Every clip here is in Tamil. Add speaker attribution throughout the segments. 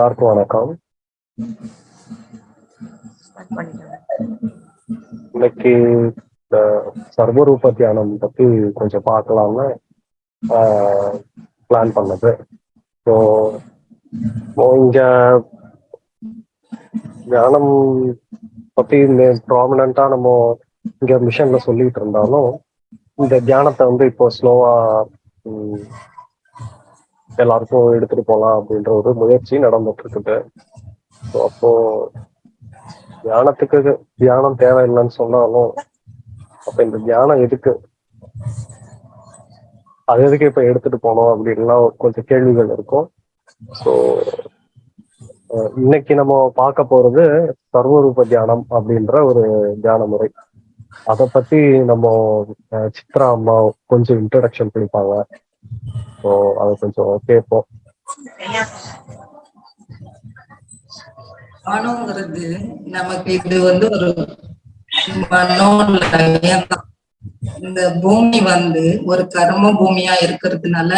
Speaker 1: எல்லாருக்கும் வணக்கம்.
Speaker 2: இன்னைக்கு இந்த சர்வரூப தியானம் பத்தி கொஞ்சம் பார்க்கலாம்னு பிளான் பண்ணது. ஸோ இங்க தியானம் பத்தி ப்ராமினண்டா நம்ம இங்க மிஷன்ல சொல்லிட்டு இருந்தாலும் இந்த தியானத்தை வந்து இப்போ ஸ்லோவா எல்லாருக்கும் எடுத்துட்டு போகலாம் அப்படின்ற ஒரு முயற்சி நடந்துட்டு இருக்குது. ஸோ அப்போ தியானத்துக்கு தியானம் தேவையில்லைன்னு சொன்னாலும் அப்ப இந்த தியானம் எதுக்கு? அது எதுக்கு இப்ப எடுத்துட்டு போனோம் அப்படின்லாம் கொஞ்சம் கேள்விகள் இருக்கும். ஸோ இன்னைக்கு நம்ம பார்க்க போறது சர்வரூப தியானம் அப்படின்ற ஒரு தியான முறை. அதை பத்தி நம்ம சித்ரா அம்மா கொஞ்சம் இன்ட்ரடக்ஷன் பண்ணிப்பாங்க ஸோ அது கொஞ்சம் கேட்போம்
Speaker 3: மனோங்கிறது நமக்கு இது வந்து ஒரு மனோலயம் இந்த பூமி வந்து ஒரு கர்ம பூமியா இருக்கிறதுனால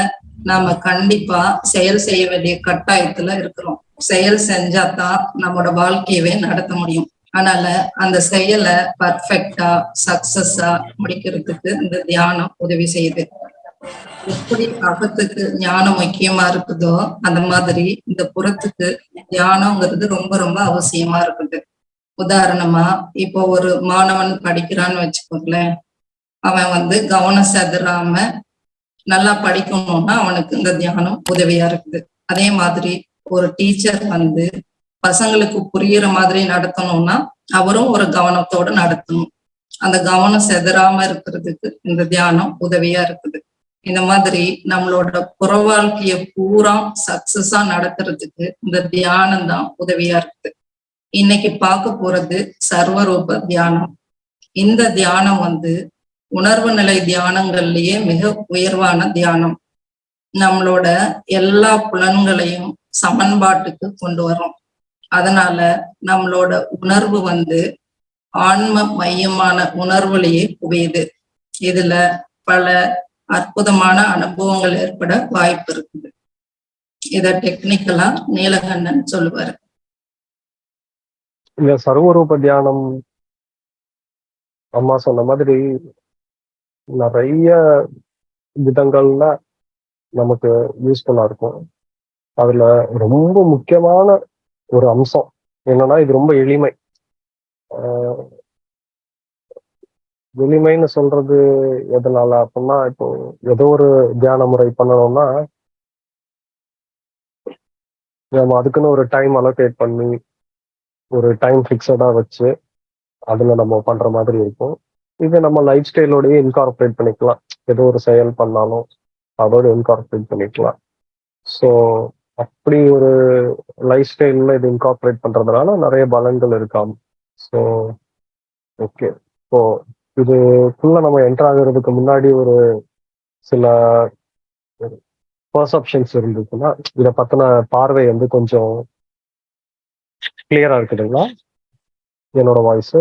Speaker 3: நாம கண்டிப்பா செயல் செய்ய வேண்டிய கட்டாயத்துல இருக்கிறோம் செயல் செஞ்சாதான் நம்மளோட வாழ்க்கையவே நடத்த முடியும் அதனால அந்த செயலை பர்ஃபெக்டா சக்சஸா முடிக்கிறதுக்கு இந்த தியானம் உதவி செய்யுது எப்படி அகத்துக்கு ஞானம் முக்கியமா இருக்குதோ அந்த மாதிரி இந்த புறத்துக்கு ஞானம்ங்கிறது ரொம்ப ரொம்ப அவசியமா இருக்குது. உதாரணமா இப்போ ஒரு மாணவன் படிக்கிறான்னு வச்சுக்கோங்களேன். அவன் வந்து கவனம் செதறாம நல்லா படிக்கணும்னா அவனுக்கு இந்த தியானம் உதவியா இருக்குது. அதே மாதிரி ஒரு டீச்சர் வந்து பசங்களுக்கு புரியுற மாதிரி நடத்தணும்னா அவரும் ஒரு கவனத்தோட நடத்தணும். அந்த கவனம் செதறாம இருக்கிறதுக்கு இந்த தியானம் உதவியா இருக்குது. இந்த மாதிரி நம்மளோட புற வாழ்க்கைய பூரா சக்சஸா நடத்துறதுக்கு இந்த தியானம் தான் உதவியா இருக்குது. இன்னைக்கு பார்க்க போறது சர்வரூப தியானம். இந்த தியானம் வந்து உணர்வு நிலை தியானங்கள்லயே மிக உயர்வான தியானம். நம்மளோட எல்லா புலன்களையும் சமன்பாட்டுக்கு கொண்டு வரும் அதனால நம்மளோட உணர்வு வந்து ஆன்ம மையமான உணர்வுலயே குவியுது இதுல பல அற்புதமான அனுபவங்கள் ஏற்பட வாய்ப்பு இருக்குது. இத டெக்னிக்கலா நீலகண்ணன் சொல்லுவாரு.
Speaker 2: இந்த சர்வரூப தியானம் அம்மா சொன்ன மாதிரி நிறைய விதங்கள்ல நமக்கு யூஸ்ஃபுல்லா இருக்கும். அதுல ரொம்ப முக்கியமான ஒரு அம்சம் என்னன்னா இது ரொம்ப எளிமை. ஆஹ் எளிமைன்னு சொல்றது எதனால அப்படின்னா இப்போ ஏதோ ஒரு தியான முறை பண்ணணும்னா நம்ம அதுக்குன்னு ஒரு டைம் அலோகேட் பண்ணி ஒரு டைம் ஃபிக்ஸடா வச்சு அதுல நம்ம பண்ற மாதிரி இருக்கும். இதை நம்ம லைஃப் ஸ்டைலோடய இன்கார்பரேட் பண்ணிக்கலாம். ஏதோ ஒரு செயல் பண்ணாலும் அதோட இன்கார்பரேட் பண்ணிக்கலாம். ஸோ அப்படி ஒரு லைஃப் ஸ்டைலில் இது இன்கார்பரேட் பண்றதுனால நிறைய பலன்கள் இருக்காம். ஸோ ஓகே ஸோ இதுக்குள்ள நம்ம என்டர் ஆகுறதுக்கு முன்னாடி ஒரு சில பர்செப்ஷன்ஸ் இருந்துச்சுன்னா இதை பத்தின பார்வை வந்து கொஞ்சம் கிளியரா இருக்குதுங்களா என்னோட வாய்ஸ்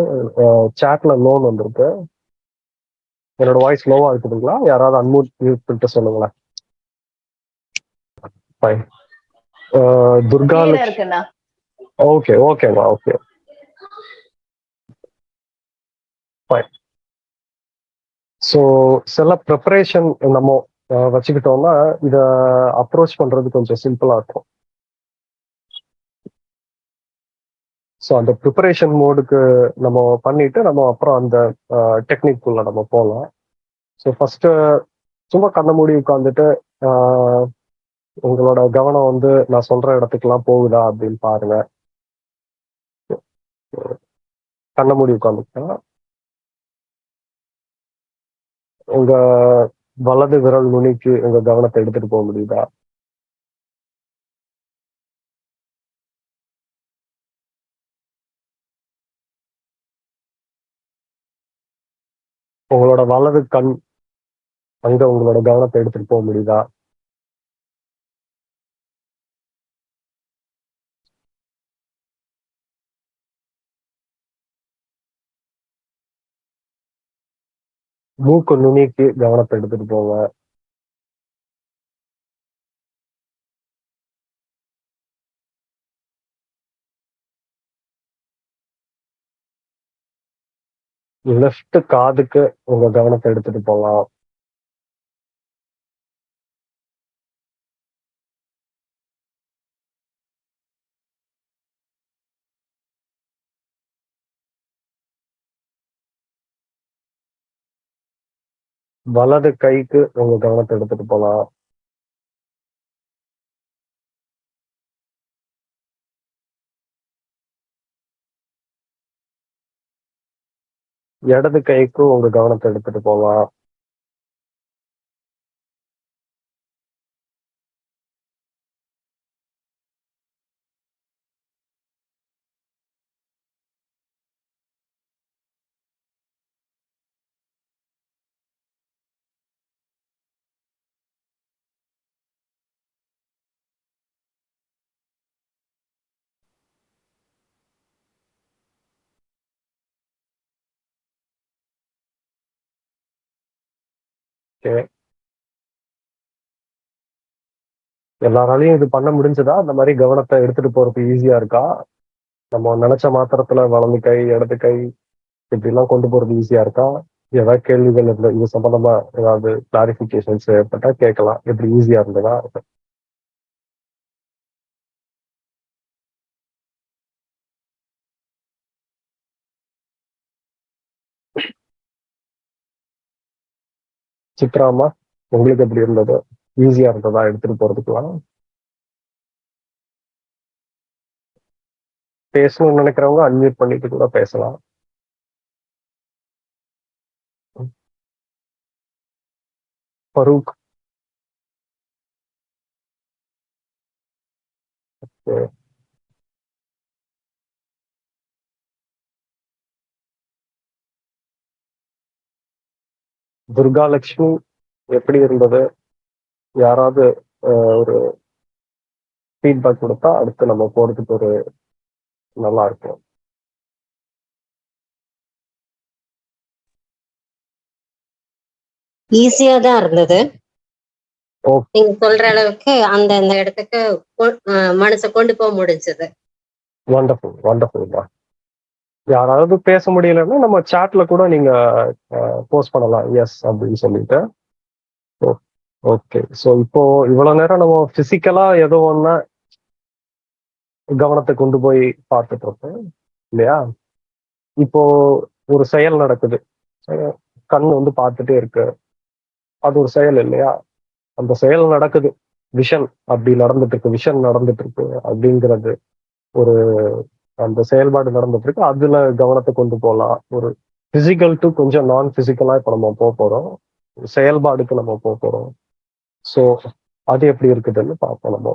Speaker 2: சேட்ல லோன் வந்திருக்கு. என்னோட வாய்ஸ் லோவா இருக்குதுங்களா யாராவது அன்மூட் மியூட் பண்ணிட்டு சொல்லுங்களேன். ஃபைன் துர்கா ஓகே ஓகேங்க ஓகே ஃபைன் ஸோ சில ப்ரிப்பரேஷன் நம்ம வச்சுக்கிட்டோம்னா இதை அப்ரோச் பண்றது கொஞ்சம் சிம்பிளா இருக்கும். ஸோ அந்த ப்ரிப்பரேஷன் மோடுக்கு நம்ம பண்ணிட்டு நம்ம அப்புறம் அந்த டெக்னிக் உள்ள நம்ம போகலாம் ஸோ ஃபர்ஸ்ட் சும்மா கண்ண மூடி உட்காந்துட்டு உங்களோட கவனம் வந்து நான் சொல்ற இடத்துக்குலாம் போகுதா அப்படின்னு பாருங்க. கண்ண மூடி உட்காந்துக்கலாம் உங்க வலது விரல் நுனிக்கு உங்க கவனத்தை எடுத்துட்டு போக முடியுதா? உங்களோட வலது கண் அங்க உங்களோட கவனத்தை எடுத்துட்டு போக முடியுதா? மூக்கு நுனிக்கு கவனத்தை எடுத்துட்டு போங்க. லெஃப்ட் காதுக்கு உங்க கவனத்தை எடுத்துட்டு போகலாம் வலது கைக்கு உங்க கவனத்தை எடுத்துட்டு போலாம். இடது கைக்கு உங்க கவனத்தை எடுத்துட்டு போகலாம் ஓகே. எல்லாராலையும் இது பண்ண முடிஞ்சதா? அந்த மாதிரி கவனத்தை எடுத்துட்டு போறது ஈஸியா இருக்கா? நம்ம நினைச்ச மாத்திரத்துல வலது கை இடது கை இப்படி எல்லாம் கொண்டு போறது ஈஸியா இருக்கா? ஏதாவது கேள்விகள் இது சம்பந்தமா ஏதாவது கிளாரிபிகேஷன்ஸ் ஏற்பட்டா கேட்கலாம். எப்படி ஈஸியா இருந்ததா? சித்ராமா? உங்களுக்கு எப்படி இருந்தது? ஈஸியா இருந்ததா? எடுத்துட்டு போறதுக்குலாம் பேசணும்னு நினைக்கிறவங்க அன்மியூட் பண்ணிட்டு கூட பேசலாம். ஃபரூக். ஓகே துர்காலட்சுமி எப்படி இருந்தது? யாராவது ஒரு ஃபீட்பேக் கொடுத்தா அடுத்து நம்ம போறதுக்கு ஒரு நல்லா இருக்கும்.
Speaker 1: ஈஸியா தான் இருந்தது. நீங்க சொல்ற அளவுக்கு அந்த அந்த இடத்துக்கு மனசை கொண்டு போக முடிஞ்சது.
Speaker 2: வண்டர்ஃபுல் வண்டர்ஃபுல்மா யாராவது பேச முடியலன்னா நம்ம சாட்ல கூட நீங்க போஸ்ட் பண்ணலாம். எஸ் அப்படின்னு சொல்லிட்டு. ஓகே ஸோ இப்போ இவ்வளவு நேரம் நம்ம பிசிக்கலா ஏதோ ஒன்னா கவனத்தை கொண்டு போய் பார்த்துட்டு இருப்போம் இல்லையா? இப்போ ஒரு செயல் நடக்குது. கண் வந்து பார்த்துட்டே இருக்கு. அது ஒரு செயல் இல்லையா? அந்த செயல் நடக்குது. விஷன் அப்படி நடந்துட்டு இருக்கு. விஷன் நடந்துட்டு இருக்கு. அப்படிங்கிறது ஒரு அந்த செயல்பாடு நடந்துட்டு இருக்கு. அதுல கவனத்தை கொண்டு போகலாம் ஒரு பிசிக்கல் டு கொஞ்சம் நான் பிசிக்கலா இப்ப நம்ம போக போறோம். செயல்பாடுக்கு நம்ம போக போறோம். ஸோ அது எப்படி இருக்குதுன்னு பார்ப்போம் நம்ம.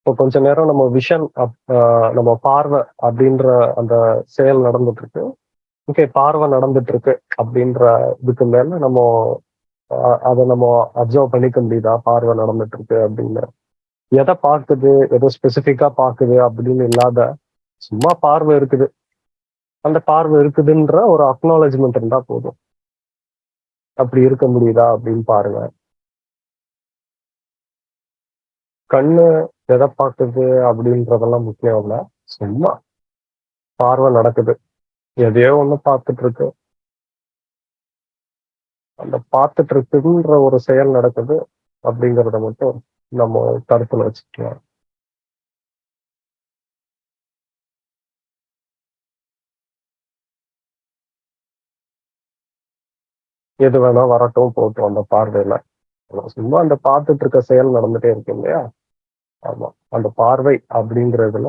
Speaker 2: இப்போ கொஞ்ச நேரம் நம்ம விஷன் நம்ம பார்வை அப்படின்ற அந்த செயல் நடந்துட்டு இருக்கு. ஓகே பார்வை நடந்துட்டு இருக்கு அப்படின்ற இதுக்கு மேல நம்ம அதை நம்ம அப்சர்வ் பண்ணிக்க முடியுதா? பார்வை நடந்துட்டு இருக்கு அப்படின்னு. எதை பார்க்குது எதை ஸ்பெசிஃபிக்கா பார்க்குது அப்படின்னு இல்லாத சும்மா பார்வை இருக்குது. அந்த பார்வை இருக்குதுன்ற ஒரு அக்னாலஜ்மெண்ட் இருந்தா போதும். அப்படி இருக்க முடியுதா அப்படின்னு பாருங்க. கண்ணு எதை பார்க்குது அப்படின்றதெல்லாம் முக்கியம் இல்லை. சும்மா பார்வை நடக்குது. எதையோ ஒண்ணு பார்த்துட்டு இருக்கு அந்த பார்த்துட்டு இருக்குன்ற ஒரு செயல் நடக்குது அப்படிங்கிறத மட்டும் நம்ம கருத்துல வச்சுக்கலாம். எது வேணா வரட்டும் போட்டும் அந்த பார்வையில. சும்மா அந்த பார்த்துட்டு இருக்க செயல் நடந்துட்டே இருக்கு இல்லையா? ஆமா. அந்த பார்வை அப்படிங்கிறதுல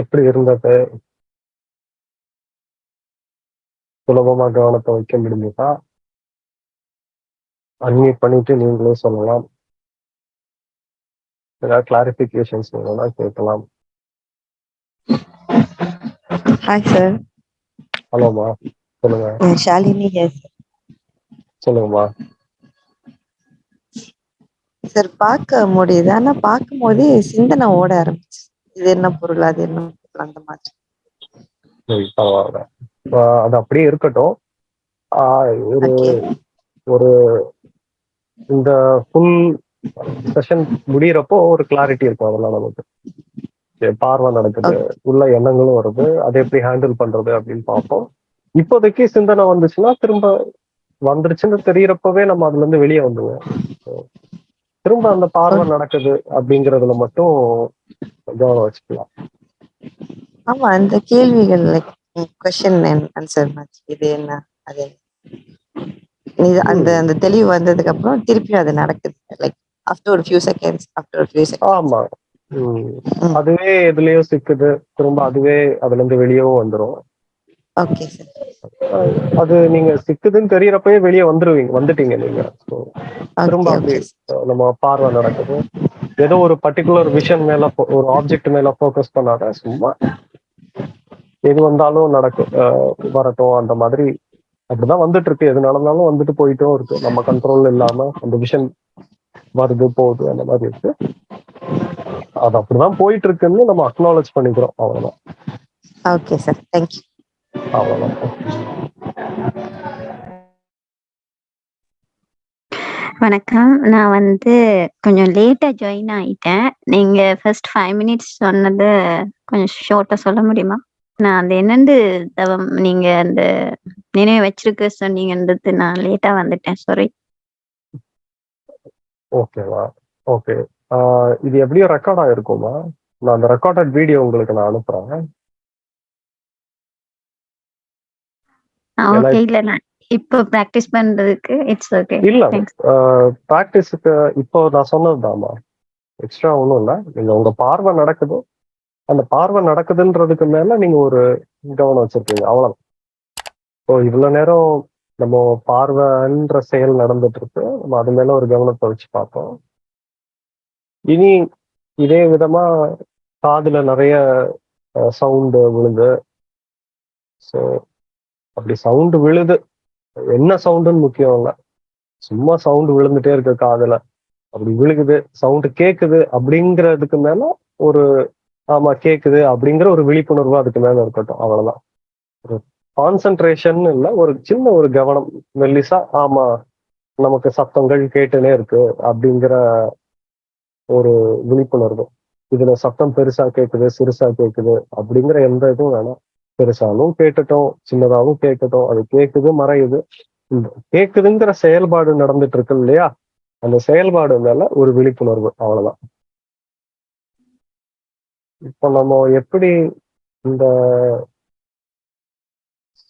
Speaker 2: எப்படி இருந்தது? சுலபமா கவனத்தை வைக்க முடிஞ்சதா? அன்மியூட் பண்ணிட்டு நீங்களே சொல்லலாம். ஏதாவது கிளாரிபிகேஷன்ஸ் வேணும்னா கேட்கலாம்.
Speaker 4: ஹாய் சார்
Speaker 2: ஹலோமா சொல்லுங்க.
Speaker 4: ஷாலினி
Speaker 2: சொல்லுங்கம்மா
Speaker 4: சார் பார்க்க முடியுது. ஆனா பார்க்கும் போதே சிந்தனை ஓட ஆரம்பிச்சு இது என்ன பொருள் அது என்ன பொருள் அந்த மாதிரி.
Speaker 2: பரவாயில்ல. அது அப்படியே இருக்கட்டும். ஒரு. ஒரு இந்த ஃபுல் செஷன் முடியிறப்போ ஒரு கிளாரிட்டி இருக்கும் அதெல்லாம் நமக்கு. பார்வை நடக்குது உள்ள எண்ணங்களும் வருது அதை எப்படி ஹேண்டில் பண்றது அப்படின்னு பார்ப்போம். இப்போதைக்கு சிந்தனை வந்துச்சுன்னா திரும்ப வந்துருச்சுன்னு தெரியறப்பவே நம்ம அதுல இருந்து வெளியே வந்துடுவோம் So, திரும்ப அந்த பார்வை நடக்குது அப்படிங்கறதுல மட்டும் கவனம் வச்சுக்கலாம்.
Speaker 4: ஆமா அந்த கேள்விகள் லைக் கொஸ்டின் ஆன்சர் இது என்ன அது அந்த அந்த தெளிவு வந்ததுக்கு அப்புறம் திருப்பியும் அது நடக்குது லைக் ஆஃப்டர் ஒரு ஃபியூ செகண்ட்ஸ் ஆஃப்டர் ஒரு ஃபியூ செகண்ட்ஸ்
Speaker 2: ஆமா. அதுவே எதுலயோ சிக்குது திரும்ப அதுவே அதுல இருந்து வெளியவும் வந்துரும்.
Speaker 4: ஓகே சார்
Speaker 2: அது நீங்க சிக்குதுன்னு தெரியறப்பவே வெளியே வந்துருவீங்க வந்துட்டீங்க நீங்க. திரும்ப அப்படி நம்ம பார்வை நடக்குது. ஏதோ ஒரு பர்டிகுலர் விஷன் மேல ஒரு ஆப்ஜெக்ட் மேல ஃபோக்கஸ் பண்ணாத சும்மா எது வந்தாலும் நடக்கும் வரட்டும் அந்த மாதிரி அப்படிதான் வந்துட்டு இருக்கு எது நடந்தாலும் வந்துட்டு போயிட்டும் இருக்கு. நம்ம கண்ட்ரோல் இல்லாம அந்த விஷன் வருது போகுது அந்த மாதிரி இருக்கு. அது அப்படிதான் போயிட்டு இருக்குன்னு நம்ம அக்னாலேஜ் பண்ணிக்கிறோம் அவ்வளவுதான்.
Speaker 4: ஓகே சார் தேங்க்யூ
Speaker 2: அவ்வளவுதான்
Speaker 5: வணக்கம். நான் வந்து கொஞ்சம் லேட்டா ஜாயின் ஆயிட்டேன். நீங்க ஃபர்ஸ்ட் ஃபைவ் மினிட்ஸ் சொன்னது கொஞ்சம் ஷார்ட்டா சொல்ல முடியுமா? நான் அந்த என்னண்டு தவம் நீங்க அந்த நினைவு வச்சிருக்க சொன்னீங்கன்றது நான் லேட்டா வந்துட்டேன். சாரி
Speaker 2: ஓகேவா ஓகே இது எப்படியோ ரெக்கார்ட் ஆயிருக்குமா? நான் அந்த ரெக்கார்டட் வீடியோ உங்களுக்கு நான் அனுப்புறேன்
Speaker 5: ஓகே இல்ல நான் இப்போ ப்ராக்டிஸ் பண்றதுக்கு இட்ஸ் ஓகே
Speaker 2: இல்ல
Speaker 5: Thanks.
Speaker 2: ப்ராக்டிஸுக்கு இப்போ நான் சொன்னதுதாம்மா. எக்ஸ்ட்ரா ஒன்றும் இல்லை. நீங்க உங்க பார்வை நடக்குது. அந்த பார்வை நடக்குதுன்றதுக்கு மேல நீங்க ஒரு கவனம் வச்சிருக்கீங்க. அவ்வளவுதான் ஸோ இவ்வளவு நேரம் நம்ம பார்வைன்ற செயல் நடந்துட்டு இருக்கு நம்ம அது மேல ஒரு கவனத்தை வச்சு பார்த்தோம் இனி இதே விதமா காதுல நிறைய சவுண்டு விழுது. ஸோ அப்படி சவுண்டு விழுது. என்ன சவுண்டுன்னு முக்கியம் இல்லை. சும்மா சவுண்டு விழுந்துட்டே இருக்கு காதுல. அப்படி விழுகுது சவுண்டு கேக்குது அப்படிங்கிறதுக்கு மேல ஒரு ஆமா கேக்குது அப்படிங்கிற ஒரு விழிப்புணர்வு அதுக்கு மேல இருக்கட்டும். அவ்வளவுதான். ஒரு கான்சென்ட்ரேஷன் இல்ல ஒரு சின்ன ஒரு கவனம். மெல்லிசா ஆமா நமக்கு சத்தங்கள் கேட்டுனே இருக்கு அப்படிங்கிற ஒரு விழிப்புணர்வு. இதுல சத்தம் பெருசா கேக்குது சிறுசா கேக்குது அப்படிங்கிற எந்த இதுவும் வேணாம். பெருசாலும் கேட்டுட்டோம் சின்னதாவும் கேட்கட்டும் அது கேக்குது மறையுது. இந்த கேக்குதுங்கிற செயல்பாடு நடந்துட்டு இருக்கு இல்லையா? அந்த செயல்பாடு மேல ஒரு விழிப்புணர்வு அவ்வளவுதான். இப்போ நம்ம எப்படி இந்த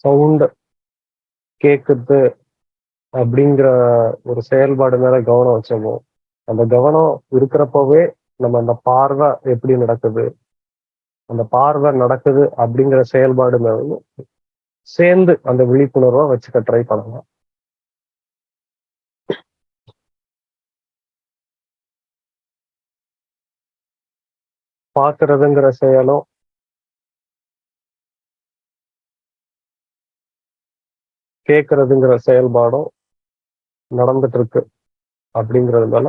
Speaker 2: சவுண்ட் கேக்குது அப்படிங்கிற ஒரு செயல்பாடு மேல கவனம் வச்சோமோ அந்த கவனம் இருக்கிறப்பவே நம்ம அந்த பார்வை எப்படி நடக்குது அந்த பார்வை நடக்குது அப்படிங்கிற செயல்பாடு மேலும் சேர்ந்து அந்த விழிப்புணர்வை வச்சுக்க ட்ரை பண்ணலாம். பார்க்கறதுங்கிற செயலும் கேட்கறதுங்கிற செயல்பாடும் நடந்துட்டு இருக்கு அப்படிங்கிறதுனால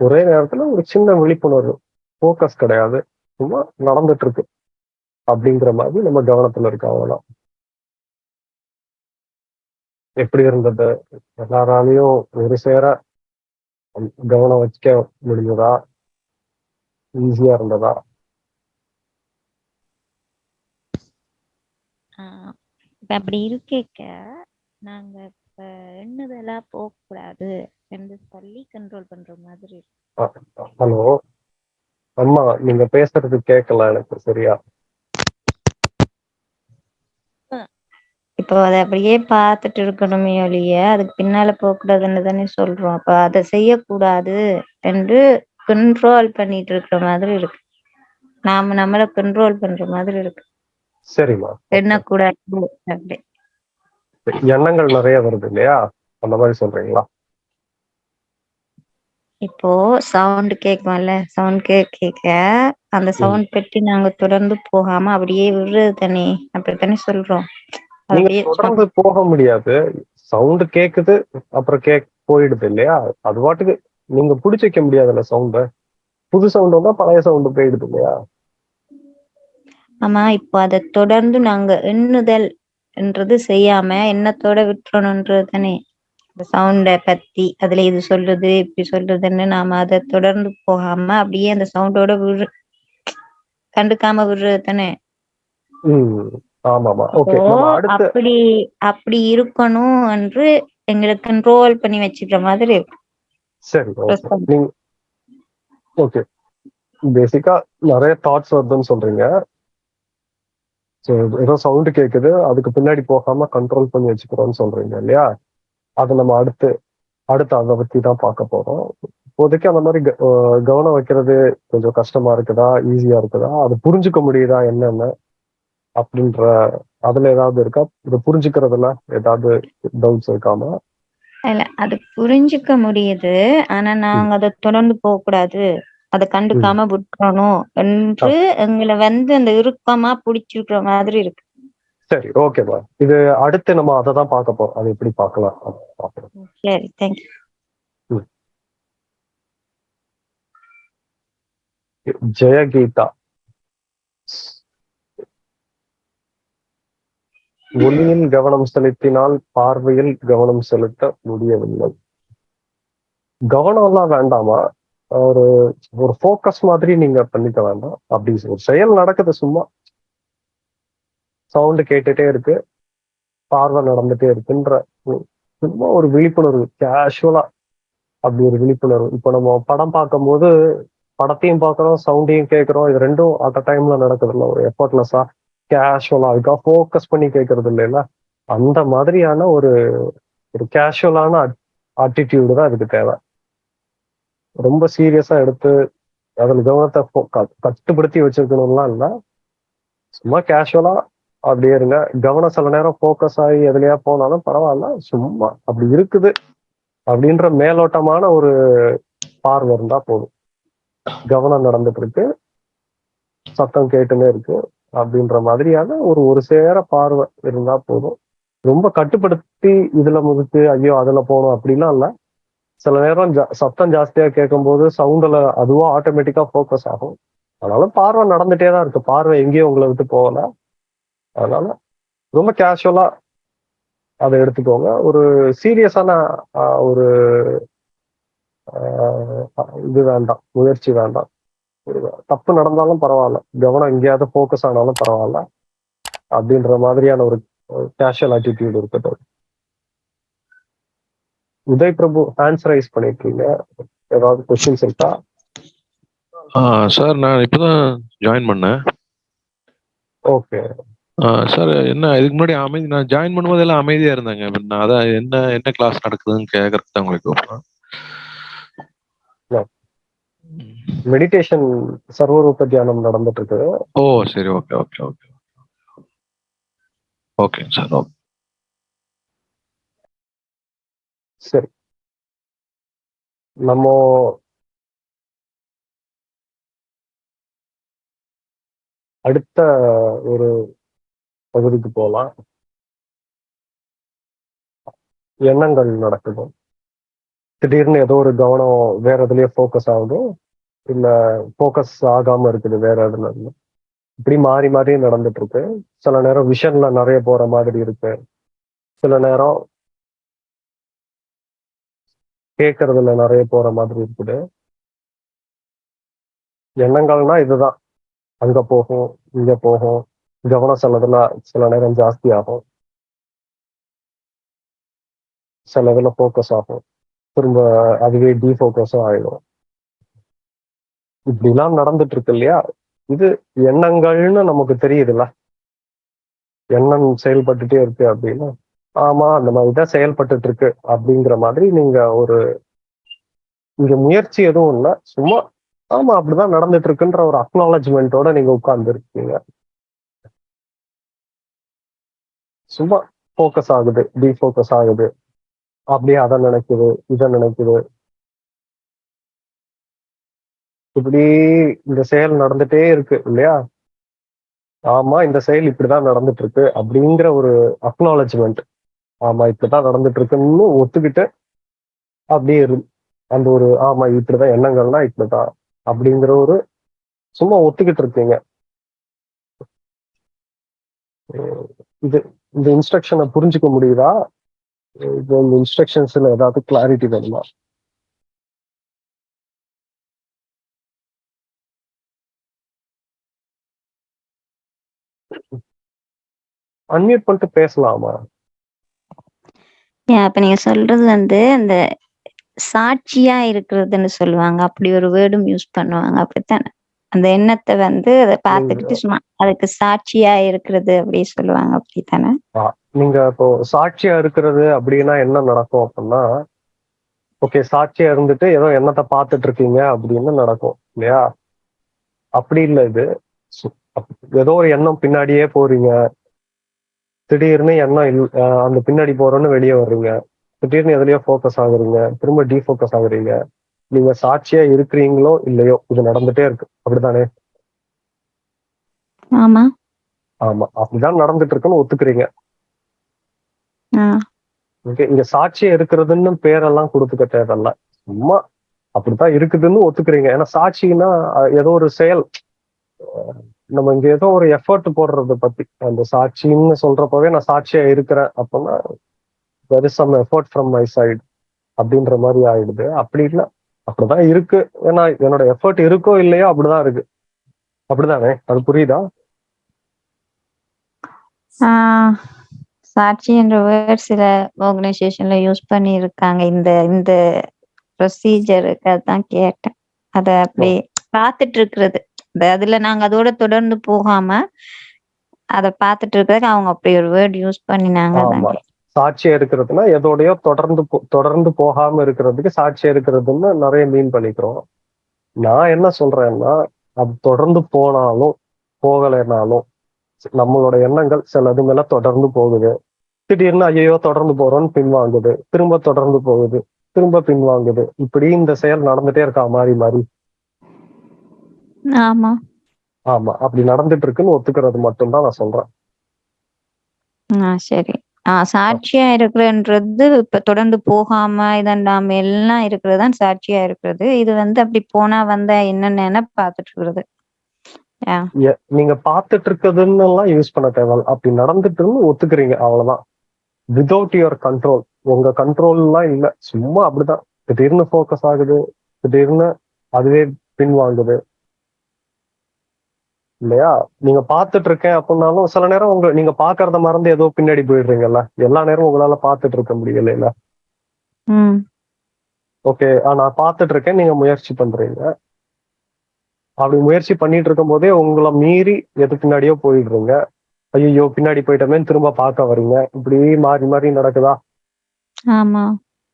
Speaker 2: ஒரே நேரத்துல ஒரு சின்ன விழிப்புணர்வு ஃபோக்கஸ் கிடையாது. சும்மா நடந்துட்டு இருக்கு அப்படிங்கிற மாதிரி நம்ம கவனத்துல இருக்கோம் அவ்வளவுதான் எப்படி இருந்தது? எல்லாராலையும் ஒரு சேர கவனம் வச்சுக்க முடிஞ்சதா? ஈஸியா இருந்ததா?
Speaker 5: இப்ப அப்படி இருக்கேக்க. நாங்க இப்ப எண்ணுதலா போக கூடாது என்று சொல்லி கண்ட்ரோல் பண்ற மாதிரி இருக்கு.
Speaker 2: ஹலோ. அம்மா நீங்க பேசுறது கேட்கல எனக்கு சரியா?
Speaker 5: இப்போ அதை அப்படியே பார்த்துட்டு இருக்கணுமே ஒழிய அதுக்கு பின்னால போக கூடாதுன்னு தானே சொல்றோம். அப்ப அதை செய்யக்கூடாது என்று கண்ட்ரோல் பண்ணிட்டு இருக்கிற மாதிரி இருக்கு. நாம நம்மள கண்ட்ரோல் பண்ற மாதிரி இருக்கு.
Speaker 2: சரிம்மா.
Speaker 5: எண்ணக்கூடாது
Speaker 2: எண்ணங்கள் நிறைய வருது இல்லையா? அந்த மாதிரி சொல்றீங்களா?
Speaker 5: இப்போ சவுண்ட் கேட்கும்ல சவுண்ட் கேட்க கேட்க அந்த சவுண்ட் பெட்டி நாங்க தொடர்ந்து போகாம அப்படியே விடுறது தானே அப்படித்தானே சொல்றோம்.
Speaker 2: நீங்க
Speaker 5: அப்படியே
Speaker 2: தொடர்ந்து போக முடியாது. சவுண்ட் கேக்குது அப்புறம் கேக் போயிடுது இல்லையா? அது பாட்டுக்கு நீங்க புடிச்சு வைக்க முடியாதுல்ல சவுண்ட புது சவுண்ட் வந்தா பழைய சவுண்ட் போயிடுது இல்லையா?
Speaker 5: ஆமா இப்போ அதை தொடர்ந்து நாங்க எண்ணுதல் என்றது செய்யாம எண்ணத்தோட விட்டுறணும்ன்றது தானே. இந்த சவுண்ட பத்தி அதுல இது சொல்லுது இப்படி சொல்லுதுன்னு நாம அதை தொடர்ந்து போகாம அப்படியே அந்த சவுண்டோட விடு கண்டுக்காம விடுறது தானே? அப்படி அப்படி இருக்கணும் என்று எங்களை கண்ட்ரோல் பண்ணி வச்சுக்கிற மாதிரி.
Speaker 2: சரி ஓகே பேசிக்கா நிறைய தாட்ஸ் வருதுன்னு சொல்றீங்க. ஏதோ சவுண்ட் கேக்குது அதுக்கு பின்னாடி போகாம கண்ட்ரோல் பண்ணி வச்சுக்கிறோம்னு சொல்றீங்க இல்லையா? அது நம்ம அடுத்து அடுத்து அதை பத்தி தான் பார்க்க போறோம். இப்போதைக்கு அந்த மாதிரி கவனம் வைக்கிறது கொஞ்சம் கஷ்டமா இருக்குதா? ஈஸியா இருக்குதா? அது புரிஞ்சுக்க முடியுதா? என்னென்ன? அப்படின்ற அதுல ஏதாவது இருக்கா? இதை புரிஞ்சுக்கிறதுல ஏதாவது டவுட்ஸ் இருக்காமா?
Speaker 5: இல்ல அது புரிஞ்சுக்க முடியுது. ஆனா நாங்க அதை தொடர்ந்து போக கூடாது. அதை கண்டுக்காம விட்டுறணும் என்று எங்களை வந்து அந்த இறுக்கமா பிடிச்சிருக்கிற மாதிரி இருக்கு.
Speaker 2: சரி ஓகேப்பா இது அடுத்து நம்ம அதை தான் பார்க்க போறோம். அது எப்படி பார்க்கலாம்? அப்படின்னு
Speaker 5: சரி தேங்க்யூ
Speaker 2: ஜெயகீதா. ஒளியில் கவனம் செலுத்தினால் பார்வையில் கவனம் செலுத்த முடியவில்லை. கவனம் எல்லாம் வேண்டாமா? ஒரு ஒரு ஃபோக்கஸ் மாதிரி நீங்க பண்ணிக்க வேண்டாம். அப்படி ஒரு செயல் நடக்குது சும்மா. சவுண்டு கேட்டுட்டே இருக்கு. பார்வை நடந்துட்டே இருக்குன்ற சும்மா ஒரு விழிப்புணர்வு கேஷுவலா அப்படி ஒரு விழிப்புணர்வு. இப்போ நம்ம படம் பார்க்கும்போது படத்தையும் பார்க்குறோம் சவுண்டையும் கேட்குறோம். இது ரெண்டும் அட் அ டைம்ல நடக்குதுல்ல ஒரு எஃபர்ட்லெஸ்ஸா கேஷுவலா அதுக்காக ஃபோக்கஸ் பண்ணி கேட்கறது இல்லைல்ல? அந்த மாதிரியான ஒரு ஒரு கேஷுவலான ஆட்டிடியூடு தான் இதுக்கு தேவை. ரொம்ப சீரியஸா எடுத்து அதில் கவனத்தை க- கட்டுப்படுத்தி வச்சிருக்கணும்லாம் இல்லை. சும்மா கேஷுவலா அப்படியே இருங்க. கவனம் சில நேரம் ஃபோக்கஸ் ஆகி எதுலையா போனாலும் பரவாயில்ல சும்மா அப்படி இருக்குது அப்படின்ற மேலோட்டமான ஒரு பார்வை இருந்தா போதும். கவனம் நடந்துட்டு இருக்கு. சத்தம் கேட்டுன்னே இருக்கு அப்படின்ற மாதிரியான ஒரு ஒரு சேர பார்வை இருந்தா போதும். ரொம்ப கட்டுப்படுத்தி இதுல முதுக்கு ஐயோ அதுல போகணும் அப்படிலாம் இல்ல. சில நேரம் ஜா- சத்தம் ஜாஸ்தியா கேட்கும்போது சவுண்ட்ல அதுவும் ஆட்டோமேட்டிக்கா ஃபோக்கஸ் ஆகும். அதனால பார்வை நடந்துட்டே தான் இருக்கு. பார்வை எங்கேயும் உங்களை விட்டு போகல. அதனால ரொம்ப கேஷுவலா அதை எடுத்துக்கோங்க. ஒரு சீரியஸான ஒரு இது வேண்டாம் முயற்சி வேண்டாம். ஒரு தப்பு நடந்தாலும் பரவாயில்ல. கவனம் எங்கேயாவது ஃபோக்கஸ் ஆனாலும் பரவாயில்ல. அப்படின்ற மாதிரியான ஒரு கேஷுவல் ஆட்டிடியூட் இருக்குது. உதய் பிரபு ஹேண்ட்ஸ் ரைஸ் பண்ணிருக்கீங்க. ஏதாவது கொஸ்டின்ஸ் இருக்கா?
Speaker 6: சார் நான் இப்போதான் ஜாயின் பண்ணேன்.
Speaker 2: ஓகே
Speaker 6: ஆ, சார் என்ன இதுக்கு முன்னாடி அமைதி நான் ஜாயின் பண்ணும்போது எல்லாம் அமைதியா இருந்தாங்க. நான் அதான் என்ன என்ன கிளாஸ் நடக்குதுன்னு கேட்கறதுக்கு தான் உங்களுக்கு கூப்பிட்டேன்
Speaker 2: Yeah. மெடிடேஷன் சர்வரூப தியானம் நடந்துட்டு இருக்கு
Speaker 6: ஓ சரி okay okay okay okay sir okay
Speaker 2: சரி. நம்ம அடுத்த ஒரு பகுதிக்கு போகலாம். எண்ணங்கள் நடக்குது. திடீர்னு ஏதோ ஒரு கவனம் வேற எதுலயே ஃபோக்கஸ் ஆகுது இல்ல ஃபோக்கஸ் ஆகாம இருக்குது வேற எதுல இருந்து. இப்படி மாறி மாறி நடந்துட்டு இருக்கு. சில நேரம் விஷன்ல நிறைய போற மாதிரி இருக்கு. சில நேரம் கேட்கறதுல நிறைய போற மாதிரி இருக்குது. எண்ணங்கள்னா இதுதான். அங்க போகும் இங்க போகும் கவனம் சிலதுல சில நேரம் ஜாஸ்தி ஆகும். சிலதுல ஃபோக்கஸ் ஆகும். திரும்ப அதுவே டிஃபோக்கஸும் ஆயிடும். இப்படிலாம் நடந்துட்டு இருக்கு இல்லையா? இது எண்ணங்கள்னு நமக்கு தெரியுதுல்ல. எண்ணம் செயல்பட்டுட்டே இருக்கு அப்படின்னா ஆமா அந்த மாதிரி தான் செயல்பட்டுட்டு இருக்கு அப்படிங்கிற மாதிரி நீங்க ஒரு இங்க முயற்சி எதுவும் இல்லை. சும்மா ஆமா அப்படிதான் நடந்துட்டு இருக்குன்ற ஒரு அக்னாலஜ்மெண்ட்டோட நீங்க உட்கார்ந்து இருக்கீங்க சும்மா ஃபோக்கஸ் ஆகுது டிஃபோக்கஸ் ஆகுது. அப்படியே அதை நினைக்குது இதை நினைக்குது. இப்படி இந்த செயல் நடந்துட்டே இருக்கு இல்லையா? ஆமா இந்த செயல் இப்படிதான் நடந்துட்டு இருக்கு அப்படிங்கிற ஒரு அக்னாலஜ்மெண்ட் ஆமா இப்படிதான் நடந்துட்டு இருக்குன்னு ஒத்துக்கிட்டு அப்படியே இரு. அந்த ஒரு ஆமா இப்படிதான் எண்ணங்கள்னா இப்படிதான் அப்படிங்கிற ஒரு சும்மா ஒத்துக்கிட்டு இருக்கீங்க இது இந்த இன்ஸ்ட்ரக்ஷனை புரிஞ்சுக்க முடியுதா? இது இந்த இன்ஸ்ட்ரக்ஷன்ஸ்ல ஏதாவது கிளாரிட்டி வேணுமா? அன்மியூட் பண்ணிட்டு பேசலாமா?
Speaker 5: இப்ப அப்ப நீங்க சொல்றது வந்து அந்த சாட்சியா இருக்கிறதுன்னு சொல்லுவாங்க. அப்படி ஒரு வேர்டும் யூஸ் பண்ணுவாங்க. அப்படித்தானே? அந்த எண்ணத்தை வந்து அதை பார்த்துக்கிட்டு சும்மா அதுக்கு சாட்சியா இருக்கிறது அப்படி சொல்லுவாங்க அப்படித்தானே?
Speaker 2: நீங்க இப்போ சாட்சியா இருக்கிறது அப்படின்னா என்ன நடக்கும் அப்படின்னா ஓகே சாட்சியா இருந்துட்டு ஏதோ எண்ணத்தை பார்த்துட்டு இருக்கீங்க அப்படின்னு நடக்கும் இல்லையா? அப்படி இல்லை இது. ஏதோ ஒரு எண்ணம் பின்னாடியே போறீங்க. திடீர்னு எண்ணம் இல் அந்த பின்னாடி போறோன்னு வெளியே வர்றீங்க. திடீர்னு எதுலயோ ஃபோக்கஸ் ஆகுறீங்க. திரும்ப டீஃபோக்கஸ் ஆகுறீங்க. நீங்க சாட்சியா இருக்கிறீங்களோ இல்லையோ இது நடந்துட்டே இருக்கு. அப்படிதானே
Speaker 5: ஆமா.
Speaker 2: ஆமா. அப்படிதான் நடந்துட்டு இருக்குன்னு ஒத்துக்கிறீங்க. ஓகே. இங்க சாட்சியா இருக்கிறதுன்னு பேரெல்லாம் கொடுத்துக்க தேவையில்ல. சும்மா அப்படித்தான் இருக்குதுன்னு ஒத்துக்கிறீங்க. ஏன்னா சாட்சின்னா ஏதோ ஒரு செயல். நம்ம இங்க ஏதோ ஒரு எஃபர்ட் போடுறத பத்தி. அந்த சாட்சின்னு சொல்றப்பவே நான் சாட்சியா இருக்கிறேன் அப்படின்னா is some effort from my side அப்படின்ற மாதிரி ஆயிடுது. அப்படி இல்லை. அப்படிதான் இருக்கு. ஏன்னா என்னோட எஃபர்ட் இருக்கோ இல்லையோ அப்படிதான் இருக்கு. அப்படிதானே? அது புரியுதா?
Speaker 5: சாட்சி என்ற வேர்ட் சில ஆர்கனைசேஷன்ல யூஸ் பண்ணி இருக்காங்க இந்த இந்த ப்ரொசீஜருக்கு அதான் கேட்டேன். அத அப்படி பார்த்துட்டு இருக்கிறது அதுல நாங்க அதோட தொடர்ந்து போகாம அத பார்த்துட்டு இருக்கிறதுக்கு அவங்க அப்படி ஒரு வேர்ட் யூஸ் பண்ணினாங்க.
Speaker 2: சாட்சியா இருக்கிறதுனா எதோடயோ தொடர்ந்து தொடர்ந்து போகாம இருக்கிறதுக்கு சாட்சியா இருக்கிறதுன்னு நிறைய மீன் பண்ணிக்கிறோம். நான் என்ன சொல்றேன்னா அது தொடர்ந்து போனாலும் போகலைனாலும் நம்மளோட எண்ணங்கள் சிலது மேல தொடர்ந்து போகுது. திடீர்னு ஐயோ தொடர்ந்து போறோம்னு பின்வாங்குது. திரும்ப தொடர்ந்து போகுது. திரும்ப பின்வாங்குது. இப்படி இந்த செயல் நடந்துட்டே இருக்கா மாறி மாறி.
Speaker 5: ஆமா.
Speaker 2: ஆமா. அப்படி நடந்துட்டு இருக்குன்னு ஒத்துக்கிறது மட்டும்தான் நான் சொல்றேன்.
Speaker 5: சரி. ஆ சாட்சியா இருக்கிறன்றது இப்ப தொடர்ந்து போகாம இதண்டாம எல்லாம் இருக்கிறது தான் சாட்சியா இருக்கிறது இது வந்து அப்படி போனா வந்தா என்னன்னு பார்த்துட்டு இருக்கிறது
Speaker 2: எ- நீங்க பார்த்துட்டு இருக்கிறதுன்னு எல்லாம் யூஸ் பண்ண தேவையில்ல. அப்படி நடந்துட்டுன்னு ஒத்துக்கிறீங்க அவ்வளவுதான். விதவுட் யுவர் கண்ட்ரோல் உங்க கண்ட்ரோல் எல்லாம் இல்ல. சும்மா அப்படிதான். திடீர்னு ஃபோக்கஸ் ஆகுது. திடீர்னு அதுவே பின்வாங்குது. இல்லையா? நீங்க பார்த்துட்டு இருக்கேன் அப்படின்னாலும் சில நேரம் உங்க நீங்க பாக்குறத மறந்து ஏதோ பின்னாடி போயிடுறீங்கல்ல? எல்லா நேரமும் உங்களால பார்த்துட்டு இருக்க முடியல இல்ல ஓகே நான் பார்த்துட்டு இருக்கேன் நீங்க முயற்சி பண்றீங்க. அப்படி முயற்சி பண்ணிட்டு இருக்கும் போதே உங்களை மீறி எது பின்னாடியோ போயிடுறீங்க. ஐயோ பின்னாடி போயிட்டோமே திரும்ப பார்க்க வர்றீங்க இப்படி மாறி மாறி நடக்குதா?
Speaker 5: ஆமா.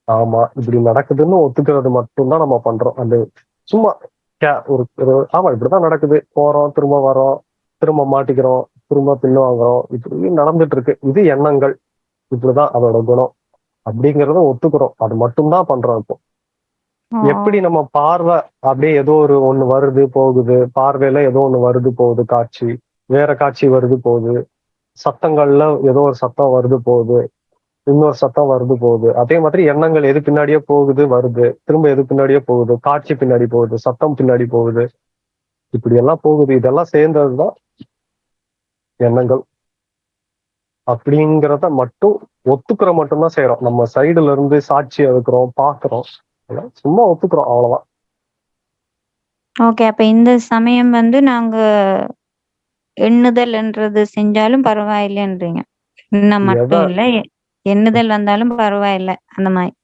Speaker 2: ஆமா. இப்படி நடக்குதுன்னு ஒத்துக்கிறது மட்டும்தான் நம்ம பண்றோம். அந்த சும்மா ஒரு ஆமா இப்படிதான் நடக்குது. போறோம் திரும்ப வரோம் திரும்ப மாட்டிக்கிறோம் திரும்ப பின்வாங்குறோம் இப்படி நடந்துட்டு இருக்கு இது எண்ணங்கள். இப்படிதான் அதோட குணம். அப்படிங்கறத ஒத்துக்கிறோம். அது மட்டும்தான் பண்றோம் இப்போ. எப்படி நம்ம பார்வை அப்படியே ஏதோ ஒரு ஒண்ணு வருது போகுது. பார்வையில ஏதோ ஒண்ணு வருது போகுது காட்சி. வேற காட்சி வருது போகுது. சத்தங்கள்ல ஏதோ ஒரு சத்தம் வருது போகுது. இன்னொரு சத்தம் வருது போகுது. அதே மாதிரி எண்ணங்கள் எது பின்னாடியே போகுது வருது. திரும்ப எது பின்னாடியே போகுது. காட்சி பின்னாடி போகுது. சத்தம் பின்னாடி போகுது. இப்படி எல்லாம் போகுது. இதெல்லாம் சேர்ந்ததுதான் எண்ணங்கள். அப்படிங்கிறத மட்டும் ஒத்துக்கிற மட்டும்தான் செய்யறோம் நம்ம சைடுல இருந்து சாட்சியா இருக்கிறோம் பாக்குறோம். சும்மா ஒத்துக்கிறோம். அவ்வளவுதான்.
Speaker 5: ஓகே அப்ப இந்த சமயம் வந்து நாங்க எண்ணுதல்ன்றது செஞ்சாலும் பரவாயில்லைன்றீங்க. எண்ணம் மட்டும் இல்ல எண்ணுதல் வந்தாலும் பரவாயில்ல அந்த மாதிரி.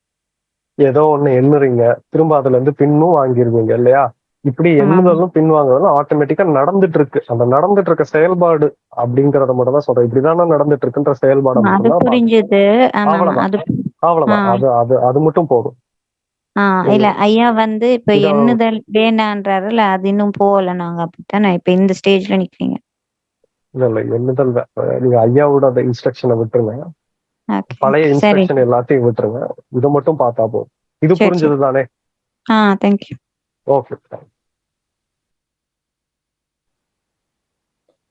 Speaker 2: ஏதோ ஒண்ணு எண்ணுறீங்க திரும்ப அதுல இருந்து பின்னும் வாங்கிருவீங்க இல்லையா? இப்படி எண்ணுதலும் பின்வாங்குறதும் ஆட்டோமேட்டிக்கா நடந்துட்டு இருக்கு அந்த நடந்துட்டு இருக்க செயல்பாடு அப்படிங்கறத மட்டும் தான் சொல்றேன். இப்படிதானே நடந்துட்டு இருக்குன்ற செயல்பாடு அவ்வளவுதான்.
Speaker 5: அது.
Speaker 2: அது அது மட்டும் போதும்.
Speaker 5: ஆ இல்ல ஐயா வந்து இப்ப எண்ணுதல் வேணான்றாருல அது இன்னும் போகல நாங்க அப்படித்தானே இப்ப இந்த ஸ்டேஜ்ல நிக்கிறீங்க.
Speaker 2: இல்ல இல்ல எண்ணுதல் நீங்க ஐயாவோட அந்த இன்ஸ்ட்ரக்ஷனை விட்டுருங்க. பழைய
Speaker 5: சரி.
Speaker 2: இன்ஸ்ட்ரக்ஷன் எல்லாத்தையும் விட்டுருங்க. இதை மட்டும் பார்த்தா போதும். இது புரிஞ்சது தானே
Speaker 5: ஆ thank you
Speaker 2: okay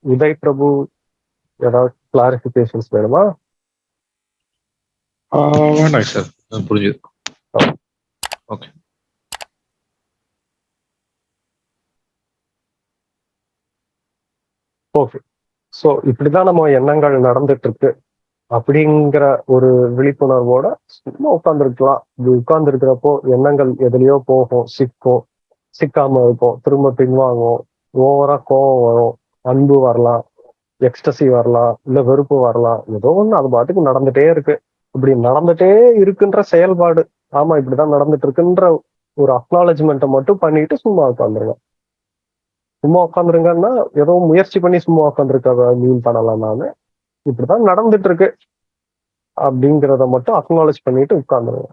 Speaker 2: Uday Prabhu ஏதாவது கிளாரிபிகேஷன்ஸ் வேணுமா?
Speaker 6: ஆ, வேண்டாம் சார். புரிஞ்சுது. ஓகே
Speaker 2: ஓகே ஸோ இப்படிதான் நம்ம எண்ணங்கள் நடந்துட்டு இருக்கு. அப்படிங்கிற ஒரு விழிப்புணர்வோட சும்மா உட்கார்ந்துருக்கலாம். இது உட்கார்ந்துருக்கிறப்போ எண்ணங்கள் எதுலயோ போகும். சிக்கும். சிக்காம இருக்கும். திரும்ப பின்வாங்கும். ஓவரா கோவம் வரும். அன்பு வரலாம். எக்ஸ்டசி வரலாம். இல்ல வெறுப்பு வரலாம். ஏதோ ஒண்ணு அது பாட்டுக்கு நடந்துட்டே இருக்கு. இப்படி நடந்துட்டே இருக்குன்ற செயல்பாடு. ஆமா இப்படிதான் நடந்துட்டு இருக்குன்ற ஒரு அக்னாலஜ்மெண்ட்டை மட்டும் பண்ணிட்டு சும்மா உட்காந்துருங்க சும்மா உட்காந்துருங்கன்னா ஏதோ முயற்சி பண்ணி சும்மா உட்காந்துருக்க மீன் பண்ணலாம் நானு. இப்படிதான் நடந்துட்டு இருக்கு. அப்படிங்கிறத மட்டும் அக்னாலேஜ் பண்ணிட்டு உட்காந்துருங்க